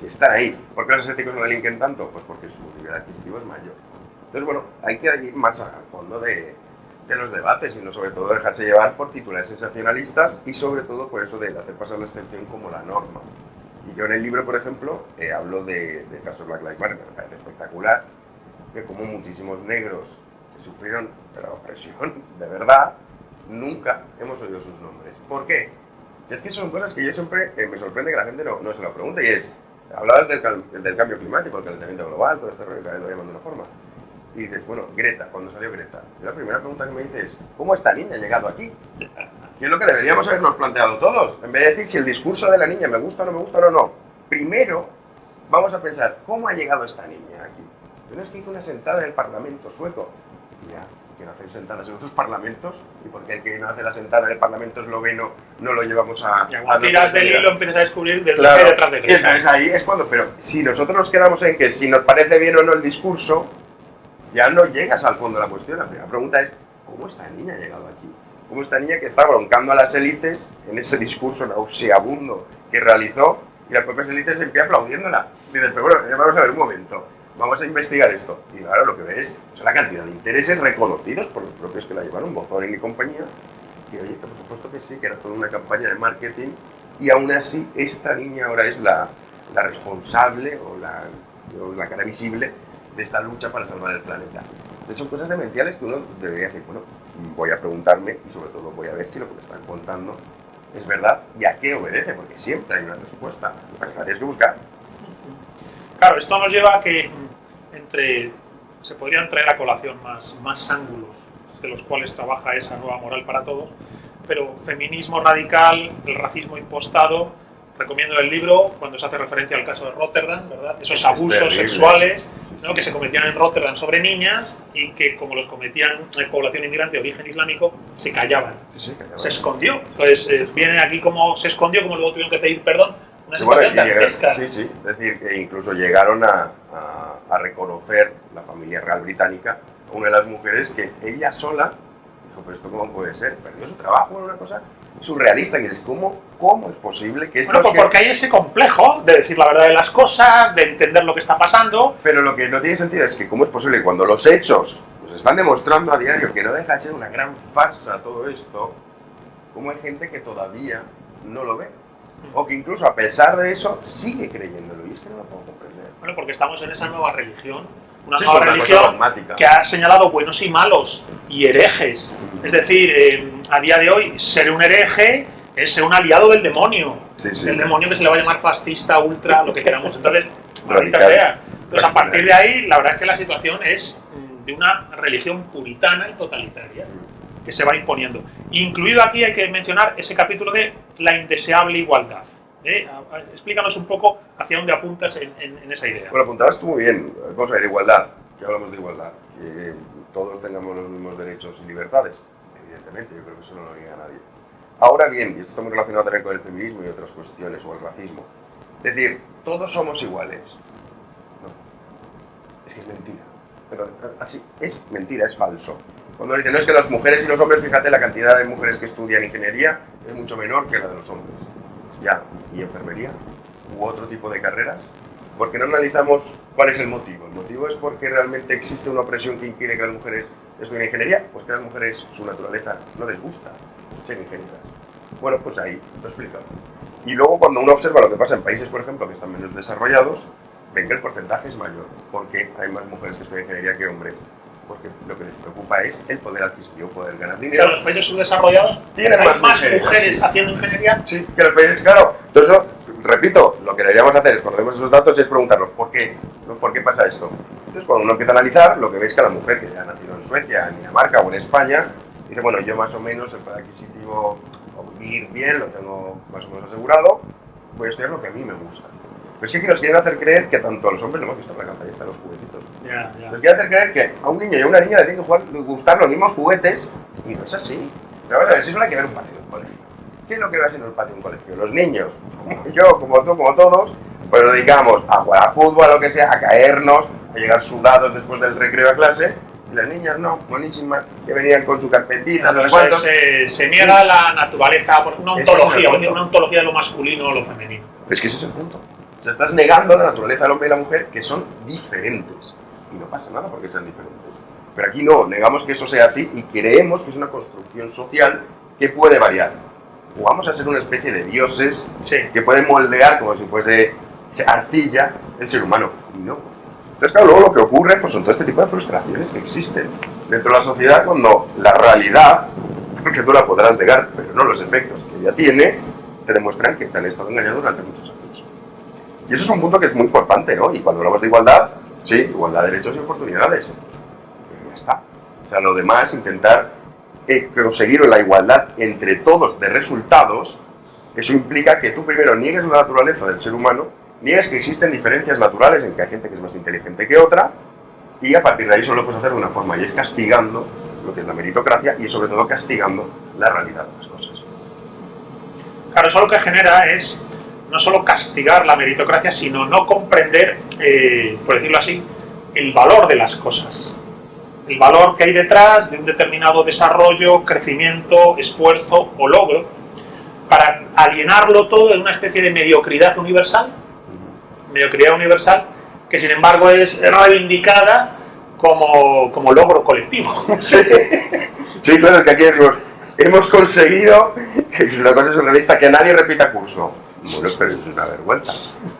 que están ahí. ¿Por qué los asiáticos no delinquen tanto? Pues porque su nivel adquisitivo es mayor. Entonces, bueno, hay que ir más al fondo de, de los debates y no sobre todo dejarse llevar por titulares sensacionalistas y sobre todo por eso de hacer pasar la excepción como la norma. Y yo en el libro, por ejemplo, eh, hablo de, del caso Black Lives Matter, que me parece espectacular, de cómo muchísimos negros que sufrieron la opresión de verdad, nunca hemos oído sus nombres. ¿Por qué? Es que son cosas que yo siempre eh, me sorprende que la gente no, no se lo pregunte y es, hablabas del, del cambio climático, el calentamiento global, todo este rollo que lo llaman de una forma. Y dices, bueno, Greta, cuando salió Greta, la primera pregunta que me dices es, ¿cómo esta niña ha llegado aquí? Que es lo que deberíamos habernos planteado todos. En vez de decir si el discurso de la niña me gusta o no me gusta o no. Primero, vamos a pensar, ¿cómo ha llegado esta niña aquí? No es que hizo una sentada en el Parlamento sueco. Ya, que no hacen sentadas en otros parlamentos. ¿Y por qué el que no hace la sentada en el Parlamento esloveno no lo llevamos a... y a tiras del hilo empiezas a descubrir del Claro, detrás de y entonces ahí es cuando, pero si nosotros nos quedamos en que si nos parece bien o no el discurso, ya no llegas al fondo de la cuestión. La primera pregunta es, ¿cómo esta niña ha llegado aquí? ¿Cómo esta niña que está broncando a las élites en ese discurso nauseabundo que realizó y las propias élites en pie aplaudiéndola? Dices, pero bueno, vamos a ver un momento, vamos a investigar esto. Y claro, lo que ves es la cantidad de intereses reconocidos por los propios que la llevaron, Bozorin y compañía, que oye, por supuesto que sí, que era toda una campaña de marketing y aún así esta niña ahora es la, la responsable o la, o la cara visible de esta lucha para salvar el planeta. Entonces son cosas demenciales que uno debería decir, bueno, voy a preguntarme y sobre todo voy a ver si lo que me están contando es verdad y a qué obedece, porque siempre hay una respuesta. Lo que tienes que buscar. Claro, esto nos lleva a que entre se podrían traer a colación más, más ángulos de los cuales trabaja esa nueva moral para todos, pero feminismo radical, el racismo impostado, recomiendo el libro cuando se hace referencia al caso de Rotterdam, ¿verdad? Esos Es abusos sexuales ¿no? que se cometían en Rotterdam sobre niñas y que como los cometían en población inmigrante de origen islámico, se callaban, Sí, que se escondió. Entonces, eh, viene aquí como se escondió, como luego tuvieron que pedir perdón, una Sí, bueno, llegaron- sí, sí, es decir, que incluso llegaron a, a- a reconocer la familia real británica una de las mujeres que ella sola dijo, pero esto cómo puede ser, perdió su trabajo, era una cosa surrealista, que es ¿cómo, cómo es posible que esto Bueno, pues porque hay ese complejo de decir la verdad de las cosas, de entender lo que está pasando. Pero lo que no tiene sentido es que cómo es posible que cuando los hechos nos están demostrando a diario que no deja de ser una gran farsa todo esto, cómo hay gente que todavía no lo ve. O que incluso a pesar de eso sigue creyéndolo. Y es que no lo puedo comprender. Bueno, porque estamos en esa nueva religión. Una Sí, nueva religión que ha señalado buenos y malos y herejes. Es decir, eh, a día de hoy, ser un hereje es ser un aliado del demonio. Sí, sí. El demonio que se le va a llamar fascista, ultra, lo que queramos. Entonces, maldita Radical. sea. Entonces, a partir de ahí, la verdad es que la situación es mm, de una religión puritana y totalitaria que se va imponiendo. Incluido aquí hay que mencionar ese capítulo de la indeseable igualdad. ¿Eh? Explícanos un poco hacia dónde apuntas en, esa idea. Bueno, apuntabas tú muy bien. Vamos a ver, igualdad. Que hablamos de igualdad. Que todos tengamos los mismos derechos y libertades. Evidentemente, yo creo que eso no lo niega nadie. Ahora bien, y esto está muy relacionado también con el feminismo y otras cuestiones, o el racismo. Es decir, todos somos iguales. No. Es que es mentira. Pero así, es mentira, es falso. Cuando dicen, no es que las mujeres y los hombres, fíjate, la cantidad de mujeres que estudian ingeniería es mucho menor que la de los hombres. Ya, ¿y enfermería? ¿U otro tipo de carreras? Porque no analizamos cuál es el motivo. El motivo es porque realmente existe una opresión que impide que las mujeres estudien ingeniería, pues que las mujeres su naturaleza no les gusta ser ingenieras. Bueno, pues ahí lo explico. Y luego cuando uno observa lo que pasa en países, por ejemplo, que están menos desarrollados, ven que el porcentaje es mayor, porque hay más mujeres que estudian ingeniería que hombres. Porque lo que les preocupa es el poder adquisitivo, poder ganar Pero dinero. los países subdesarrollados Tienen más más mujeres, mujeres, sí. haciendo ingeniería. Sí, que los países, claro. Entonces, repito, lo que deberíamos hacer es, cuando vemos esos datos, es preguntarnos ¿por qué? ¿No? ¿Por qué pasa esto? Entonces, cuando uno empieza a analizar, lo que veis que la mujer que ya ha nacido en Suecia, en Dinamarca o en España, dice, bueno, yo más o menos el poder adquisitivo o vivir bien lo tengo más o menos asegurado, voy a estudiar lo que a mí me gusta. Pero es que aquí nos quieren hacer creer que tanto a los hombres, lo hemos visto en la campaña, están los juguetitos, ya. nos quiere hacer creer que a un niño y a una niña le tienen que jugar- gustar los mismos juguetes y no es así. Pero vamos a ver, si solo hay que ver un patio de un colegio. ¿Qué es lo que va haciendo el patio de un colegio? Los niños, como yo, como tú, como todos, pues nos dedicamos a jugar a fútbol, a lo que sea, a caernos, a llegar sudados después del recreo a clase. Y las niñas no, buenísimas, que venían con su carpetita, no sé Entonces, cuántos. se, se niega la naturaleza, por una es ontología, punto. una ontología de lo masculino o lo femenino. Es que ese es el punto. O sea, estás negando la naturaleza del hombre y la mujer que son diferentes. Y no pasa nada porque sean diferentes. Pero aquí no, negamos que eso sea así y creemos que es una construcción social que puede variar. O vamos a ser una especie de dioses Sí. que pueden moldear como si fuese arcilla el ser humano. Y no. Entonces, claro, luego lo que ocurre pues, son todo este tipo de frustraciones que existen dentro de la sociedad cuando la realidad, que tú la podrás negar, pero no los efectos que ella tiene, te demuestran que te han estado engañando durante muchos años. Y eso es un punto que es muy importante, ¿no? Y cuando hablamos de igualdad, sí, igualdad de derechos y oportunidades. Pero ya está. O sea, lo demás, intentar eh, conseguir la igualdad entre todos de resultados, eso implica que tú primero niegues la naturaleza del ser humano, niegues que existen diferencias naturales en que hay gente que es más inteligente que otra, y a partir de ahí solo lo puedes hacer de una forma, y es castigando lo que es la meritocracia y sobre todo castigando la realidad de las cosas. Claro, eso lo que genera es no solo castigar la meritocracia, sino no comprender, eh, por decirlo así, el valor de las cosas. El valor que hay detrás de un determinado desarrollo, crecimiento, esfuerzo o logro, para alienarlo todo en una especie de mediocridad universal, mediocridad universal, que sin embargo es reivindicada como, como logro colectivo. Sí, sí, claro, que aquí decimos, hemos conseguido, que es una surrealista, que nadie repita curso. Bueno, pero es una vergüenza.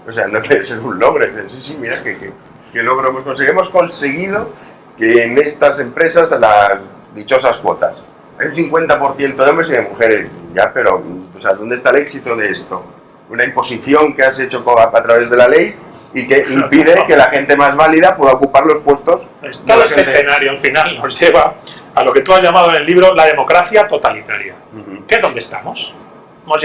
O sea, no puede ser un logro. Sí, sí, mira qué, qué- qué logro hemos conseguido. Hemos conseguido que en estas empresas las dichosas cuotas hay un 50% de hombres y de mujeres. Ya, pero, o sea, ¿dónde está el éxito de esto? Una imposición que has hecho a través de la ley y que impide que la gente más válida pueda ocupar los puestos. Pues todo este gente- escenario al final nos lleva a lo que tú has llamado en el libro la democracia totalitaria. Ujú. ¿Qué es donde estamos? Hemos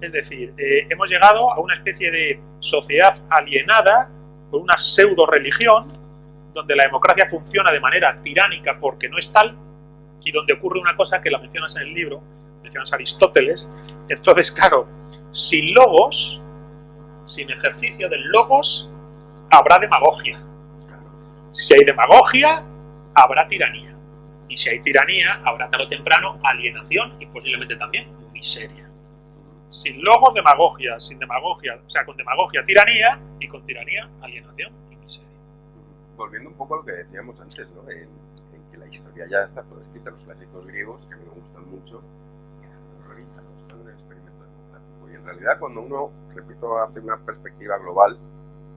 Es decir, eh, hemos llegado a una especie de sociedad alienada con una pseudo religión donde la democracia funciona de manera tiránica porque no es tal y donde ocurre una cosa que la mencionas en el libro, mencionas Aristóteles. Entonces, claro, sin logos, sin ejercicio del logos, habrá demagogia. Si hay demagogia, habrá tiranía. Y si hay tiranía, habrá tarde o temprano alienación y posiblemente también miseria. Sin logos, demagogia. Sin demagogia, o sea, con demagogia, tiranía. Y con tiranía, alienación y miseria. Volviendo un poco a lo que decíamos antes, ¿no? En, en que la historia ya está todo escrita, los clásicos griegos, que a mí me gustan mucho, eran un experimento democrático. Y en realidad, cuando uno, repito, hace una perspectiva global,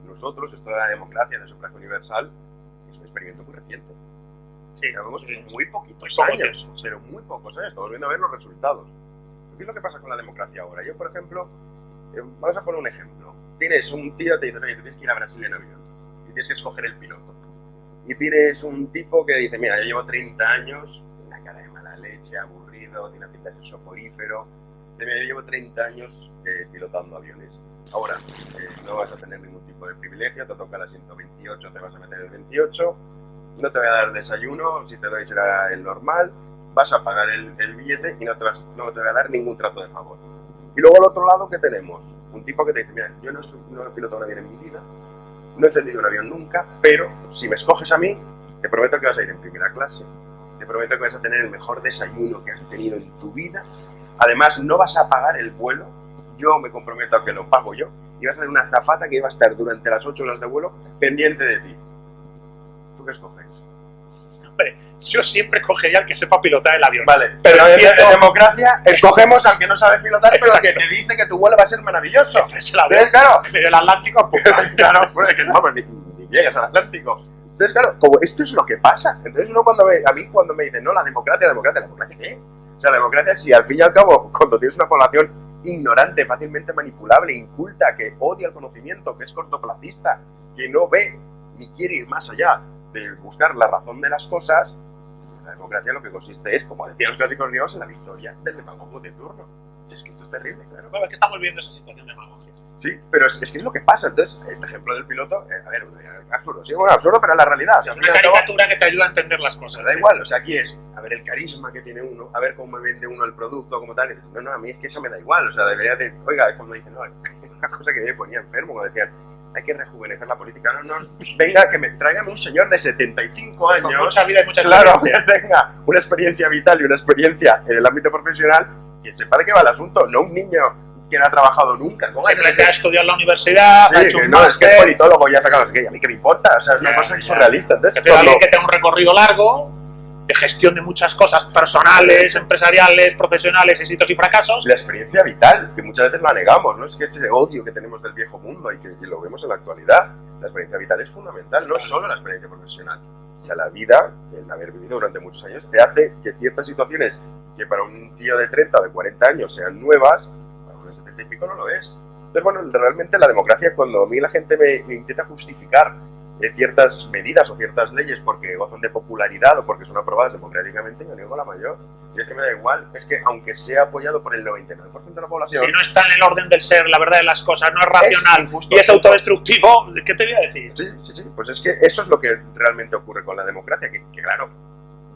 nosotros, esto de la democracia, del sufragio universal, es un experimento muy reciente. Sí, muy poquitos Muy años, sí. pero muy pocos años. Estamos viendo a ver los resultados. ¿Qué es lo que pasa con la democracia ahora? Yo, por ejemplo, eh, vamos a poner un ejemplo. Tienes un tío que te dice, oye, tú tienes que ir a Brasil en avión y tienes que escoger el piloto. Y tienes un tipo que dice, mira, yo llevo 30 años, una cara de mala leche, aburrido, tiene pinta de ser soporífero. Dice, mira, yo llevo 30 años eh, pilotando aviones. Ahora, eh, no vas a tener ningún tipo de privilegio, te toca el asiento 28, te vas a meter el 28, no te voy a dar desayuno, si te doy será el normal, vas a pagar el, billete y no te, vas, no te a dar ningún trato de favor. Y luego al otro lado, ¿qué tenemos? Un tipo que te dice, mira, yo no, no he pilotado un avión en mi vida, no he encendido un avión nunca, pero si me escoges a mí, te prometo que vas a ir en primera clase, te prometo que vas a tener el mejor desayuno que has tenido en tu vida, además no vas a pagar el vuelo, yo me comprometo a que lo pago yo, y vas a tener una azafata que va a estar durante las 8 horas de vuelo pendiente de ti. ¿Tú qué escoges? Yo siempre cogería al que sepa pilotar el avión. Vale, pero en, entiendo- en democracia escogemos al que no sabe pilotar, pero que te dice que tu vuelo va a ser maravilloso. Es el avión. Entonces, claro, Pero el Atlántico, pues, claro, pues, que no, pues, ni, ni llegas al Atlántico. Entonces, claro, como esto es lo que pasa. Entonces, uno cuando me, a mí cuando me dicen, no, la democracia, la democracia, ¿la democracia qué? O sea, la democracia, si al fin y al cabo, cuando tienes una población ignorante, fácilmente manipulable, inculta, que odia el conocimiento, que es cortoplacista, que no ve ni quiere ir más allá de buscar la razón de las cosas, la democracia lo que consiste es, como decían los clásicos griegos, en la victoria del demagogo de turno. Es que esto es terrible, claro. Bueno, es que estamos viendo esa situación de demagogia. Sí, pero es, es que es lo que pasa. Entonces, este ejemplo del piloto, eh, a ver, es absurdo. Sí, bueno, absurdo, pero es la realidad. O sea, Es una caricatura que te ayuda a entender las cosas. da igual, o sea, aquí es a ver el carisma que tiene uno, a ver cómo vende uno el producto, como tal. Y no, no, a mí es que eso me da igual. O sea, debería de. Oiga, es cuando dicen, no, una cosa que me ponía enfermo, cuando decían, hay que rejuvenecer la política. No, no, venga, que me tráigame un señor de 75 Con años. mucha vida y mucha Claro, que tenga una experiencia vital y una experiencia en el ámbito profesional, que sepa de qué va el asunto, no un niño que no ha trabajado nunca. ¿Cómo hay que Simplemente ha estudiado en la universidad, ha Sí, hecho que un no, es que es máster, politólogo ya ha sacado, es que a mí qué me importa, o sea, es una cosa surrealista. Entonces, que cuando- alguien que tenga un recorrido largo de gestión de muchas cosas personales, empresariales, profesionales, éxitos y fracasos. la experiencia vital, que muchas veces la negamos, ¿no? Es que ese odio que tenemos del viejo mundo y que y lo vemos en la actualidad, la experiencia vital es fundamental, no solo la experiencia profesional. O sea, la vida, el haber vivido durante muchos años, te hace que ciertas situaciones que para un tío de 30 o de 40 años sean nuevas, para de 70 y pico no lo es. Entonces, bueno, realmente la democracia, cuando a mí la gente me, me intenta justificar eh, ciertas medidas o ciertas leyes porque gozan de popularidad o porque son aprobadas democráticamente, yo niego la mayor. Y es que me da igual, es que aunque sea apoyado por el 99% de la población, Si no está en el orden del ser, la verdad de las cosas, no es racional y es autodestructivo, ¿qué te voy a decir? Sí, sí, sí. Pues es que eso es lo que realmente ocurre con la democracia, que, que claro,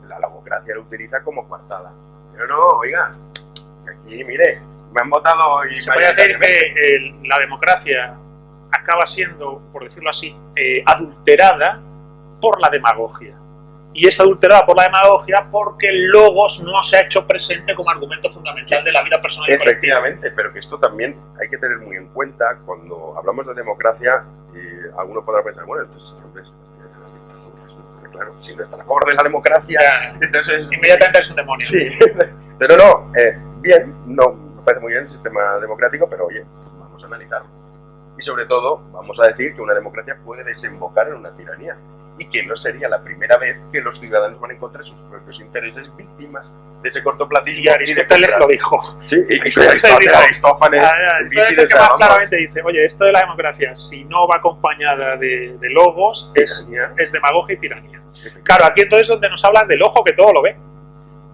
la democracia lo utiliza como coartada. Pero no, oiga, aquí, mire, me han votado y Se puede decir que eh, la democracia acaba siendo, por decirlo así, eh, adulterada por la demagogia. Y es adulterada por la demagogia porque el logos no se ha hecho presente como argumento fundamental de la vida personal. Efectivamente, pero que esto también hay que tener muy en cuenta cuando hablamos de democracia y alguno podrá pensar, bueno, entonces este claro, si no está a favor de la democracia, Ya, entonces Inmediatamente es un demonio. Sí, pero no, eh, bien, no me parece muy bien el sistema democrático, pero oye, vamos a analizarlo. Y sobre todo, vamos a decir que una democracia puede desembocar en una tiranía y que no sería la primera vez que los ciudadanos van a encontrar sus propios intereses víctimas de ese cortoplacismo. Y Aristóteles lo dijo. Sí, y Aristóteles Aristófanes, Eurípides, el que más claramente dice, oye, esto de la democracia, si no va acompañada de, de logos, es, es demagogia y tiranía. Claro, aquí entonces es donde nos hablan del ojo que todo lo ve.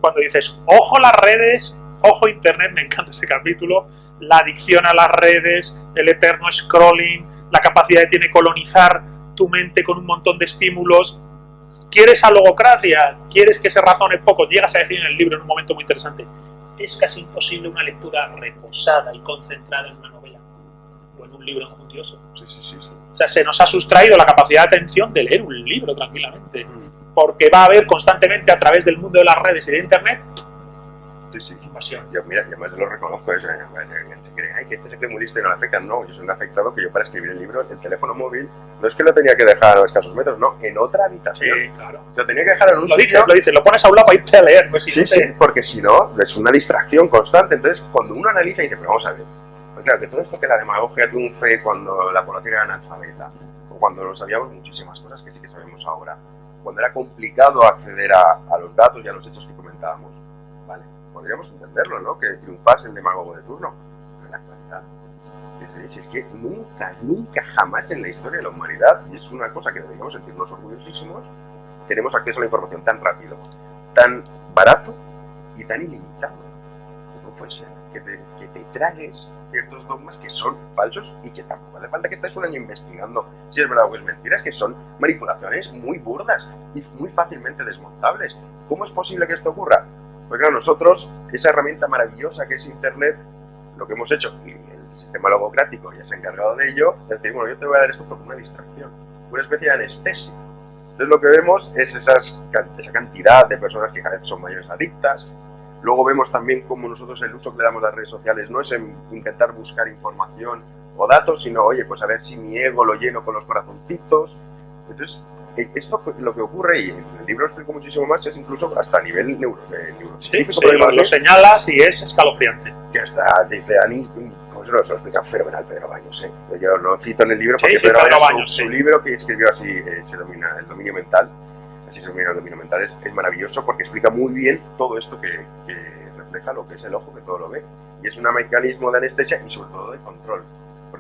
cuando dices, ojo las redes, ojo Internet, me encanta ese capítulo, la adicción a las redes, el eterno scrolling, la capacidad que tiene colonizar tu mente con un montón de estímulos. ¿Quieres a logocracia? ¿Quieres que se razone poco? Llegas a decir en el libro en un momento muy interesante, es casi imposible una lectura reposada y concentrada en una novela o en un libro enjundioso. Sí, sí, sí, sí. O sea, se nos ha sustraído la capacidad de atención de leer un libro tranquilamente. Porque va a haber constantemente a través del mundo de las redes y de Internet Sí, sí. Invasión. Yo, mira, yo más lo reconozco eso. ¿eh? Se ay, que este se cree muy listo y no le afecta. No, yo soy un afectado que yo para escribir el libro, el teléfono móvil, no es que lo tenía que dejar a escasos metros, no, en otra habitación. Sí, claro. Lo tenía que dejar en un Lo sitio. dices, lo dices, lo pones a un lado para irte a leer. Pues si Sí, no te- sí, porque si no, es una distracción constante. Entonces, cuando uno analiza y dice, pero vamos a ver, pues claro, que todo esto que la demagogia triunfe cuando la población era analfabeta, o cuando no sabíamos muchísimas cosas que sí que sabemos ahora, cuando era complicado acceder a, a los datos y a los hechos que comentábamos, vale, podríamos entenderlo, ¿no? Que triunfase el demagogo de turno. Pero en la actualidad, es que nunca, nunca, jamás en la historia de la humanidad, y es una cosa que deberíamos sentirnos orgullosísimos, tenemos acceso a la información tan rápido, tan barato y tan ilimitado. ¿Cómo puede ser que te, que te tragues ciertos dogmas que son falsos y que tampoco hace falta que estés un año investigando si es verdad o es mentira? Es que son manipulaciones muy burdas y muy fácilmente desmontables. ¿Cómo es posible que esto ocurra? Pues claro, nosotros, esa herramienta maravillosa que es Internet, lo que hemos hecho, y el sistema logocrático ya se ha encargado de ello, es decir, bueno, yo te voy a dar esto como una distracción, una especie de anestesia. Entonces lo que vemos es esas, esa cantidad de personas que cada vez son mayores adictas. Luego vemos también cómo nosotros el uso que le damos a las redes sociales no es en intentar buscar información o datos, sino, oye, pues a ver si mi ego lo lleno con los corazoncitos. Entonces, esto lo que ocurre, y en el libro explico muchísimo más, es incluso hasta a nivel neuro, eh, Sí, neurocientífico, sí, lo, lo señalas y es escalofriante. que hasta dice Ani, como se lo se lo explica fenomenal Pedro Baños, ¿eh? yo lo cito en el libro porque sí, Pedro, Pedro Baños, Baños, su, libro que escribió así, eh, se domina el dominio mental, así se domina el dominio mental, es, es maravilloso porque explica muy bien todo esto que, que refleja lo que es el ojo, que todo lo ve, y es un mecanismo de anestesia y sobre todo de control,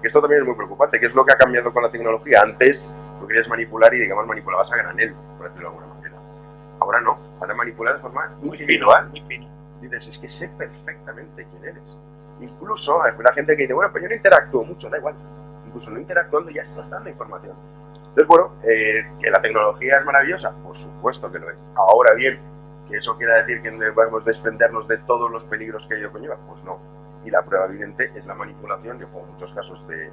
porque esto también es muy preocupante, que es lo que ha cambiado con la tecnología, antes tú querías manipular y digamos manipulabas a granel, por decirlo de alguna manera, ahora no, ahora manipular de forma Muy fino, individual, muy fino. dices, es que sé perfectamente quién eres. Incluso hay una gente que dice, bueno, pues yo no interactúo mucho, da igual. Incluso no interactuando ya estás dando información. Entonces, bueno, eh, que la tecnología es maravillosa, por supuesto que lo es. Ahora bien, que eso quiera decir que debemos desprendernos de todos los peligros que ello conlleva, pues no. Y la prueba evidente es la manipulación, yo pongo muchos casos de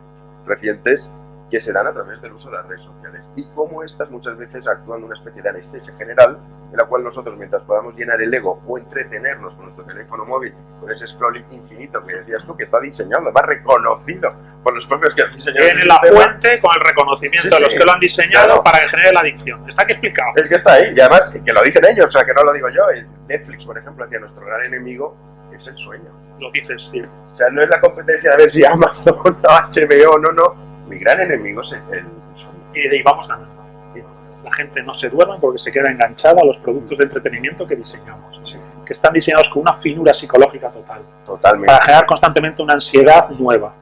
recientes que se dan a través del uso de las redes sociales y cómo estas muchas veces actúan una especie de anestesia general en la cual nosotros mientras podamos llenar el ego o entretenernos con nuestro teléfono móvil con ese scrolling infinito que decías tú que está diseñado, además reconocido por los propios que han diseñado Tiene la sistema, fuente con el reconocimiento Sí, de los sí. que lo han diseñado Claro. para que genere la adicción. Está aquí explicado. es que está ahí y además que lo dicen ellos, o sea que no lo digo yo, Netflix por ejemplo decía nuestro gran enemigo es el sueño. Lo dices, sí. O sea, no es la competencia de ver si Amazon o HBO, no, no. Mi gran enemigo es el, el sueño. Y, vamos ganando. La gente no se duerme porque se queda enganchada a los productos de entretenimiento que diseñamos. Sí, Que están diseñados con una finura psicológica total. totalmente. para generar constantemente una ansiedad nueva.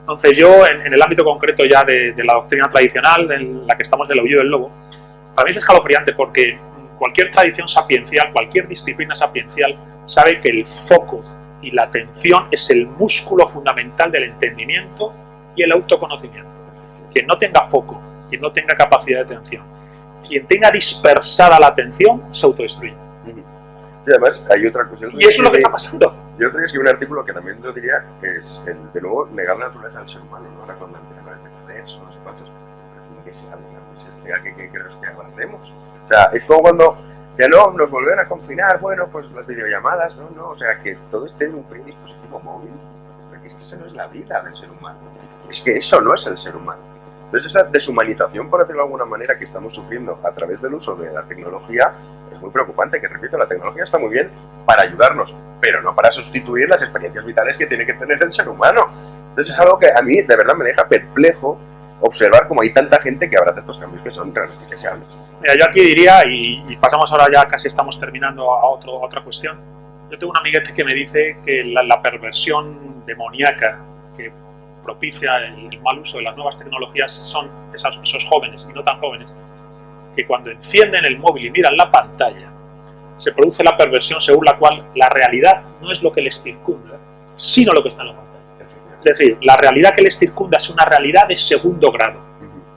Entonces yo, en, en el ámbito concreto ya de, de la doctrina tradicional, en la que estamos del aullido del lobo, para mí es escalofriante porque cualquier tradición sapiencial, cualquier disciplina sapiencial, sabe que el foco y la atención es el músculo fundamental del entendimiento y el autoconocimiento. Quien no tenga foco, quien no tenga capacidad de atención, quien tenga dispersada la atención, se autodestruye. Y además hay otra cuestión. Y eso es lo que está pasando. Yo otro día escribí un artículo que también lo diría, que es, el, de nuevo, negar la naturaleza del ser humano, ¿no? Ahora cuando empiezan a defender, no sé cuántos, ¿de qué se habla? ¿no? Se explica que, que crees que avancemos. O sea, es como cuando, ya no, nos volvieron a confinar, bueno, pues las videollamadas, no, no, o sea, que todo esté en un frío dispositivo móvil, porque es que esa no es la vida del ser humano. Es que eso no es el ser humano. Entonces esa deshumanización, por decirlo de alguna manera, que estamos sufriendo a través del uso de la tecnología, es muy preocupante, que repito, la tecnología está muy bien para ayudarnos, pero no para sustituir las experiencias vitales que tiene que tener el ser humano. Entonces es algo que a mí de verdad me deja perplejo observar cómo hay tanta gente que abraza estos cambios que son realmente deseables. Mira, yo aquí diría, y, pasamos ahora ya, casi estamos terminando a, otro, otra cuestión. Yo tengo un amiguete que me dice que la, perversión demoníaca que propicia el, mal uso de las nuevas tecnologías son esos, jóvenes y no tan jóvenes que cuando encienden el móvil y miran la pantalla se produce la perversión según la cual la realidad no es lo que les circunda, sino lo que está en la. Es decir, la realidad que les circunda es una realidad de segundo grado,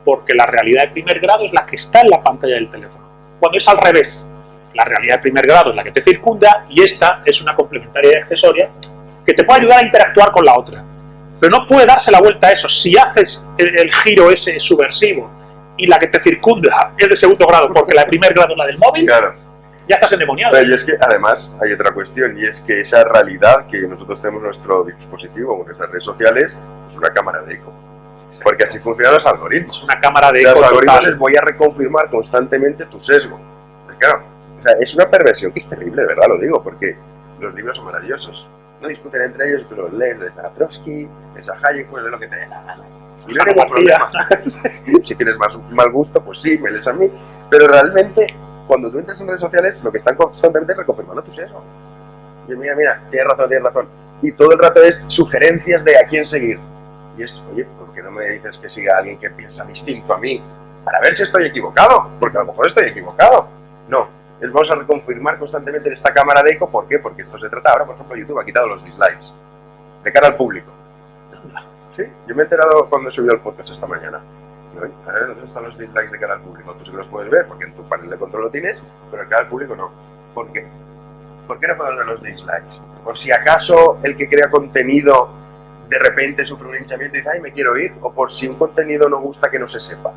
porque la realidad de primer grado es la que está en la pantalla del teléfono. Cuando es al revés, la realidad de primer grado es la que te circunda y esta es una complementaria y accesoria que te puede ayudar a interactuar con la otra. Pero no puede darse la vuelta a eso. Si haces el, el giro ese subversivo y la que te circunda es de segundo grado porque la de primer grado es la del móvil, Claro. Ya estás endemoniado. Pero y es que además hay otra cuestión y es que esa realidad que nosotros tenemos en nuestro dispositivo, en nuestras redes sociales, es una cámara de eco. Porque así funcionan los algoritmos. Es una cámara de O sea, eco los algoritmos total. les voy a reconfirmar constantemente tu sesgo. Pues claro, o sea, es una perversión que es terrible, de verdad lo digo, porque los libros son maravillosos. No discuten entre ellos tú los lees, lees a Trotsky, lees a Hayek, pues de lo que te dé la gana. Y no hay ningún problema. si tienes más mal gusto, pues sí, me lees a mí. Pero realmente, cuando tú entras en redes sociales, lo que están constantemente es reconfirmando tu sesgo. Y mira, mira, tienes razón, tienes razón. Y todo el rato es sugerencias de a quién seguir. Y es, oye, ¿por qué no me dices que siga a alguien que piensa distinto a mí? Para ver si estoy equivocado, porque a lo mejor estoy equivocado. No, es vamos a reconfirmar constantemente en esta cámara de eco. ¿Por qué? Porque esto se trata ahora, por ejemplo, YouTube ha quitado los dislikes de cara al público. Sí, yo me he enterado cuando he subido el podcast esta mañana. Oye, A ver, ¿dónde están los dislikes de cara al público? Tú sí que los puedes ver porque en tu panel de control lo tienes, pero en cara al público no. ¿Por qué? ¿Por qué no puedo ver los dislikes? Por si acaso el que crea contenido de repente sufre un hinchamiento y dice, ay, me quiero ir, o por si un contenido no gusta que no se sepa.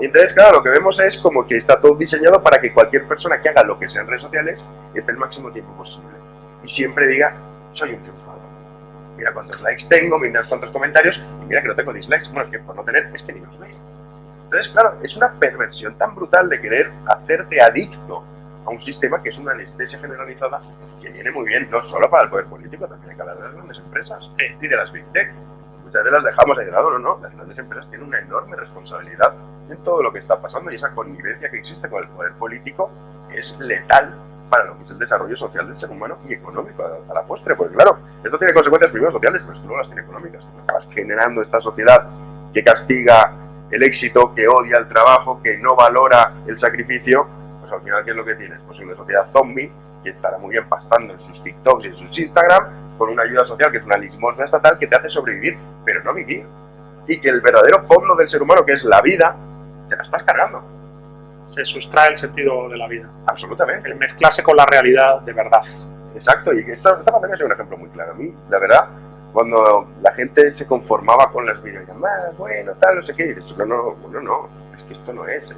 Y entonces, claro, lo que vemos es como que está todo diseñado para que cualquier persona que haga lo que sea en redes sociales esté el máximo tiempo posible. Y siempre diga, soy un triunfador. Mira cuántos likes tengo, mira cuántos comentarios, y mira que no tengo dislikes. Bueno, es que por no tener, es que ni los veo. Entonces, claro, es una perversión tan brutal de querer hacerte adicto a un sistema que es una anestesia generalizada que viene muy bien, no solo para el poder político, también hay que hablar de las grandes empresas y de las big tech. Muchas veces las dejamos de lado, no, no, las grandes empresas tienen una enorme responsabilidad en todo lo que está pasando y esa connivencia que existe con el poder político es letal para lo que es el desarrollo social del ser humano y económico a, la postre, porque claro, esto tiene consecuencias primero sociales, pero luego las tiene económicas. Acabas generando esta sociedad que castiga el éxito, que odia el trabajo, que no valora el sacrificio, pues al final, ¿qué es lo que tienes? Pues una sociedad zombie que estará muy bien pastando en sus TikToks y en sus Instagram con una ayuda social que es una limosna estatal que te hace sobrevivir, pero no vivir. Y que el verdadero fondo del ser humano, que es la vida, te la estás cargando. Se sustrae el sentido de la vida. Absolutamente. El mezclarse con la realidad de verdad. Exacto, y esta, esta pandemia es un ejemplo muy claro. A mí, la verdad, cuando la gente se conformaba con las videollamadas, bueno, tal, no sé qué, y dices, no, no, no, no, es que esto no es, ¿eh?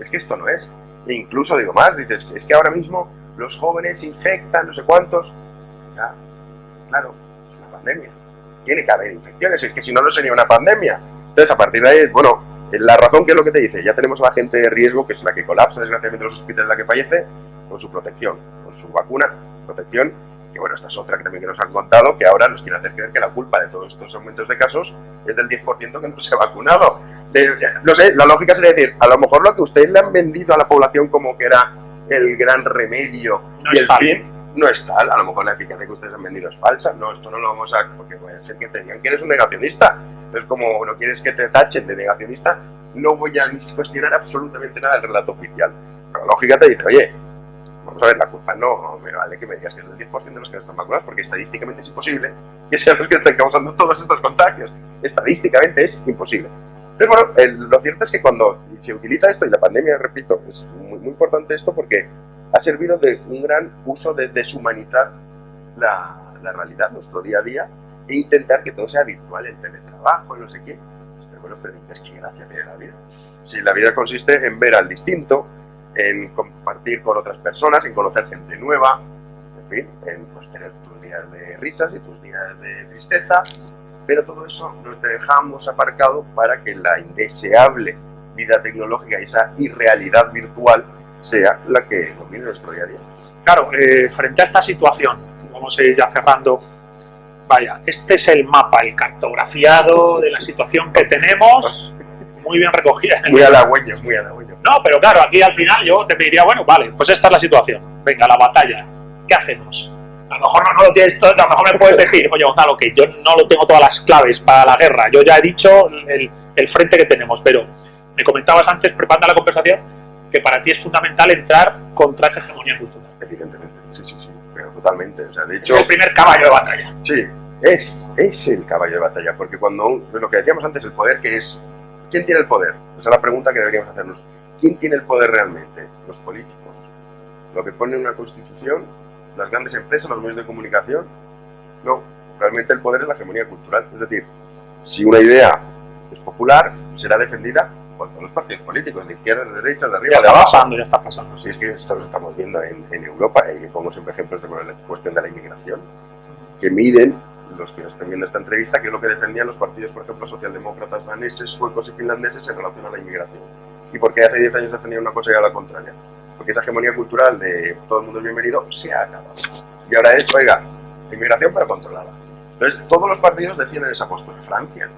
es que esto no es. E incluso digo más, dices, es que ahora mismo los jóvenes infectan, no sé cuántos. Ya, claro, es una pandemia. Tiene que haber infecciones, es que si no, no sería una pandemia. Entonces, a partir de ahí, bueno, la razón que es lo que te dice, ya tenemos a la gente de riesgo, que es la que colapsa desgraciadamente en los hospitales, la que fallece, con su protección, con su vacuna, protección, que bueno, esta es otra que también que nos han contado, que ahora nos quieren hacer creer que la culpa de todos estos aumentos de casos es del 10% que no se ha vacunado. De- no sé, la lógica sería decir, a lo mejor lo que ustedes le han vendido a la población como que era el gran remedio No y el tal. No es tal. A lo mejor la eficacia que ustedes han vendido es falsa. No, esto no lo vamos a... Porque puede ser que te digan que eres un negacionista. Entonces, como no quieres que te tachen de negacionista, no voy a cuestionar absolutamente nada del relato oficial. Pero la lógica te dice, oye, vamos a ver, la culpa no me vale que me digas que es del 10% de los que están vacunados, porque estadísticamente es imposible que sean los que estén causando todos estos contagios. Estadísticamente es imposible. Pero bueno, el- lo cierto es que cuando se utiliza esto, y la pandemia, repito, es muy, muy importante esto porque ha servido de un gran uso de deshumanizar la, la realidad, nuestro día a día, e intentar que todo sea virtual, el teletrabajo, no sé qué. Pero bueno, pero es que gracia tiene la vida. Si la vida consiste en ver al distinto, en compartir con otras personas, en conocer gente nueva, en fin, en pues, tener tus días de risas y tus días de tristeza, pero todo eso nos dejamos aparcado para que la indeseable vida tecnológica y esa irrealidad virtual sea la que domine nuestro día a día. Claro, eh, frente a esta situación, vamos a ir ya cerrando. Vaya, este es el mapa, el cartografiado de la situación que tenemos, muy bien recogida. Muy halagüeño, muy halagüeño. No, pero claro, aquí al final yo te pediría, bueno, vale, pues esta es la situación. Venga, la batalla. ¿Qué hacemos? A lo mejor no, no lo tienes todo, a lo mejor me puedes decir, oye, Gonzalo, que yo no lo tengo todas las claves para la guerra. Yo ya he dicho el, el frente que tenemos, pero me comentabas antes, preparando la conversación, que para ti es fundamental entrar contra esa hegemonía cultural. Evidentemente, sí, sí, sí, pero totalmente. O sea, de Es hecho, el primer caballo de batalla. sí, es, es el caballo de batalla, porque cuando, un- lo que decíamos antes, el poder, que es? ¿Quién tiene el poder? Esa es la pregunta que deberíamos hacernos. ¿Quién tiene el poder realmente? Los políticos. Lo que pone una constitución, las grandes empresas, los medios de comunicación. No, realmente el poder es la hegemonía cultural. Es decir, si una idea es popular, será defendida por todos los partidos políticos, de izquierda, de derecha, de Ya arriba, de está abajo. pasando, ya está pasando. Si es que esto lo estamos viendo en, en Europa, y pongo siempre ejemplos de la cuestión de la inmigración, que miden, los que estén viendo esta entrevista, que es lo que defendían los partidos, por ejemplo, socialdemócratas daneses, suecos y finlandeses en relación a la inmigración. Y porque hace 10 años defendían una cosa y ahora la contraria. Porque esa hegemonía cultural de todo el mundo es bienvenido se ha acabado. Y ahora es, oiga, inmigración pero controlada. Entonces, todos los partidos defienden esa postura. Francia,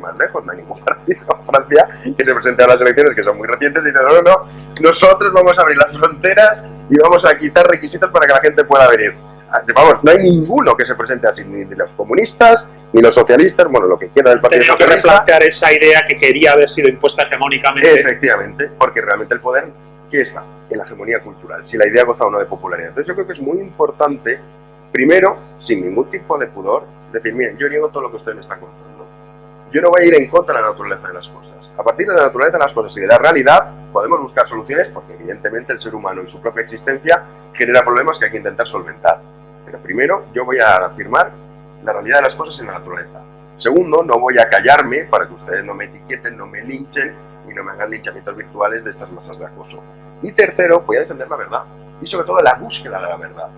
más lejos, no hay ningún partido en Francia que se presente a las elecciones, que son muy recientes, y dice, no, no, no, nosotros vamos a abrir las fronteras y vamos a quitar requisitos para que la gente pueda venir. Ah, Vamos, no hay ninguno que se presente así, ni los comunistas, ni los socialistas, bueno, lo que queda del Partido Tenido que replantear esa idea que quería haber sido impuesta hegemónicamente. Efectivamente, porque realmente el poder, ¿qué está? En la hegemonía cultural, si la idea goza o no de popularidad. Entonces yo creo que es muy importante, primero, sin ningún tipo de pudor, decir, miren, yo niego todo lo que ustedes me están contando. Yo no voy a ir en contra de la naturaleza de las cosas. A partir de la naturaleza de las cosas y de la realidad, podemos buscar soluciones porque evidentemente el ser humano y su propia existencia genera problemas que hay que intentar solventar. Pero primero, yo voy a afirmar la realidad de las cosas en la naturaleza. Segundo, no voy a callarme para que ustedes no me etiqueten, no me linchen y no me hagan linchamientos virtuales de estas masas de acoso. Y tercero, voy a defender la verdad y sobre todo la búsqueda de la verdad.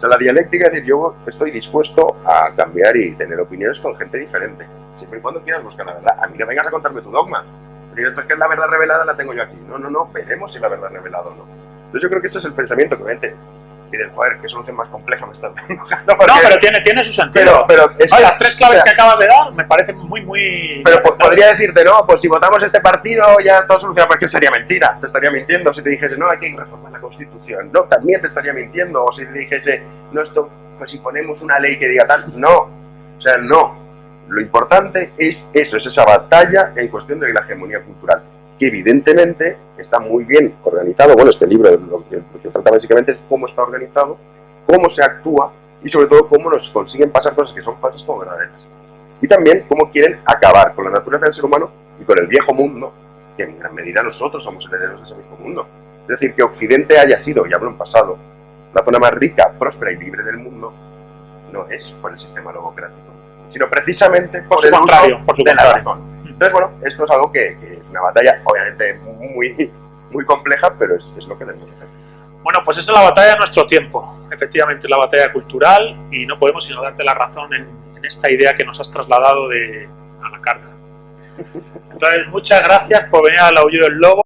O sea, la dialéctica es decir, yo estoy dispuesto a cambiar y tener opiniones con gente diferente, siempre y cuando quieras buscar la verdad. A mí no vengas a contarme tu dogma, porque es que la verdad revelada la tengo yo aquí. No, no, no, veremos si la verdad revelada o no. Entonces yo creo que ese es el pensamiento que vente. Y del joder, qué solución más compleja me estás dando. No, pero tiene, tiene su sentido. pero es que- las tres claves o sea, que acabas de dar me parecen muy, muy... Pero po- podría decirte, no, pues si votamos este partido ya todo solucionado, porque sería mentira. Te estaría mintiendo si te dijese, no, hay que reformar la Constitución. No, también te estaría mintiendo. O si te dijese, no, esto, pues si ponemos una ley que diga tal. No. O sea, no. Lo importante es eso, es esa batalla en cuestión de la hegemonía cultural, que evidentemente está muy bien organizado. Bueno, este libro lo que, lo que trata básicamente es cómo está organizado, cómo se actúa y sobre todo cómo nos consiguen pasar cosas que son falsas como verdaderas y también cómo quieren acabar con la naturaleza del ser humano y con el viejo mundo, que en gran medida nosotros somos herederos de ese viejo mundo. Es decir, que Occidente haya sido, y hablo en pasado, la zona más rica, próspera y libre del mundo, no es por el sistema logocrático, sino precisamente por, Por su el contrario, por su de la contrario. razón. Entonces, bueno, esto es algo que, que es una batalla, obviamente, muy, muy compleja, pero es, es lo que debemos hacer. Bueno, pues esa es la batalla de nuestro tiempo. Efectivamente, es la batalla cultural y no podemos sino darte la razón en, en esta idea que nos has trasladado de a la carga. Entonces, muchas gracias por venir al Aullido del Lobo.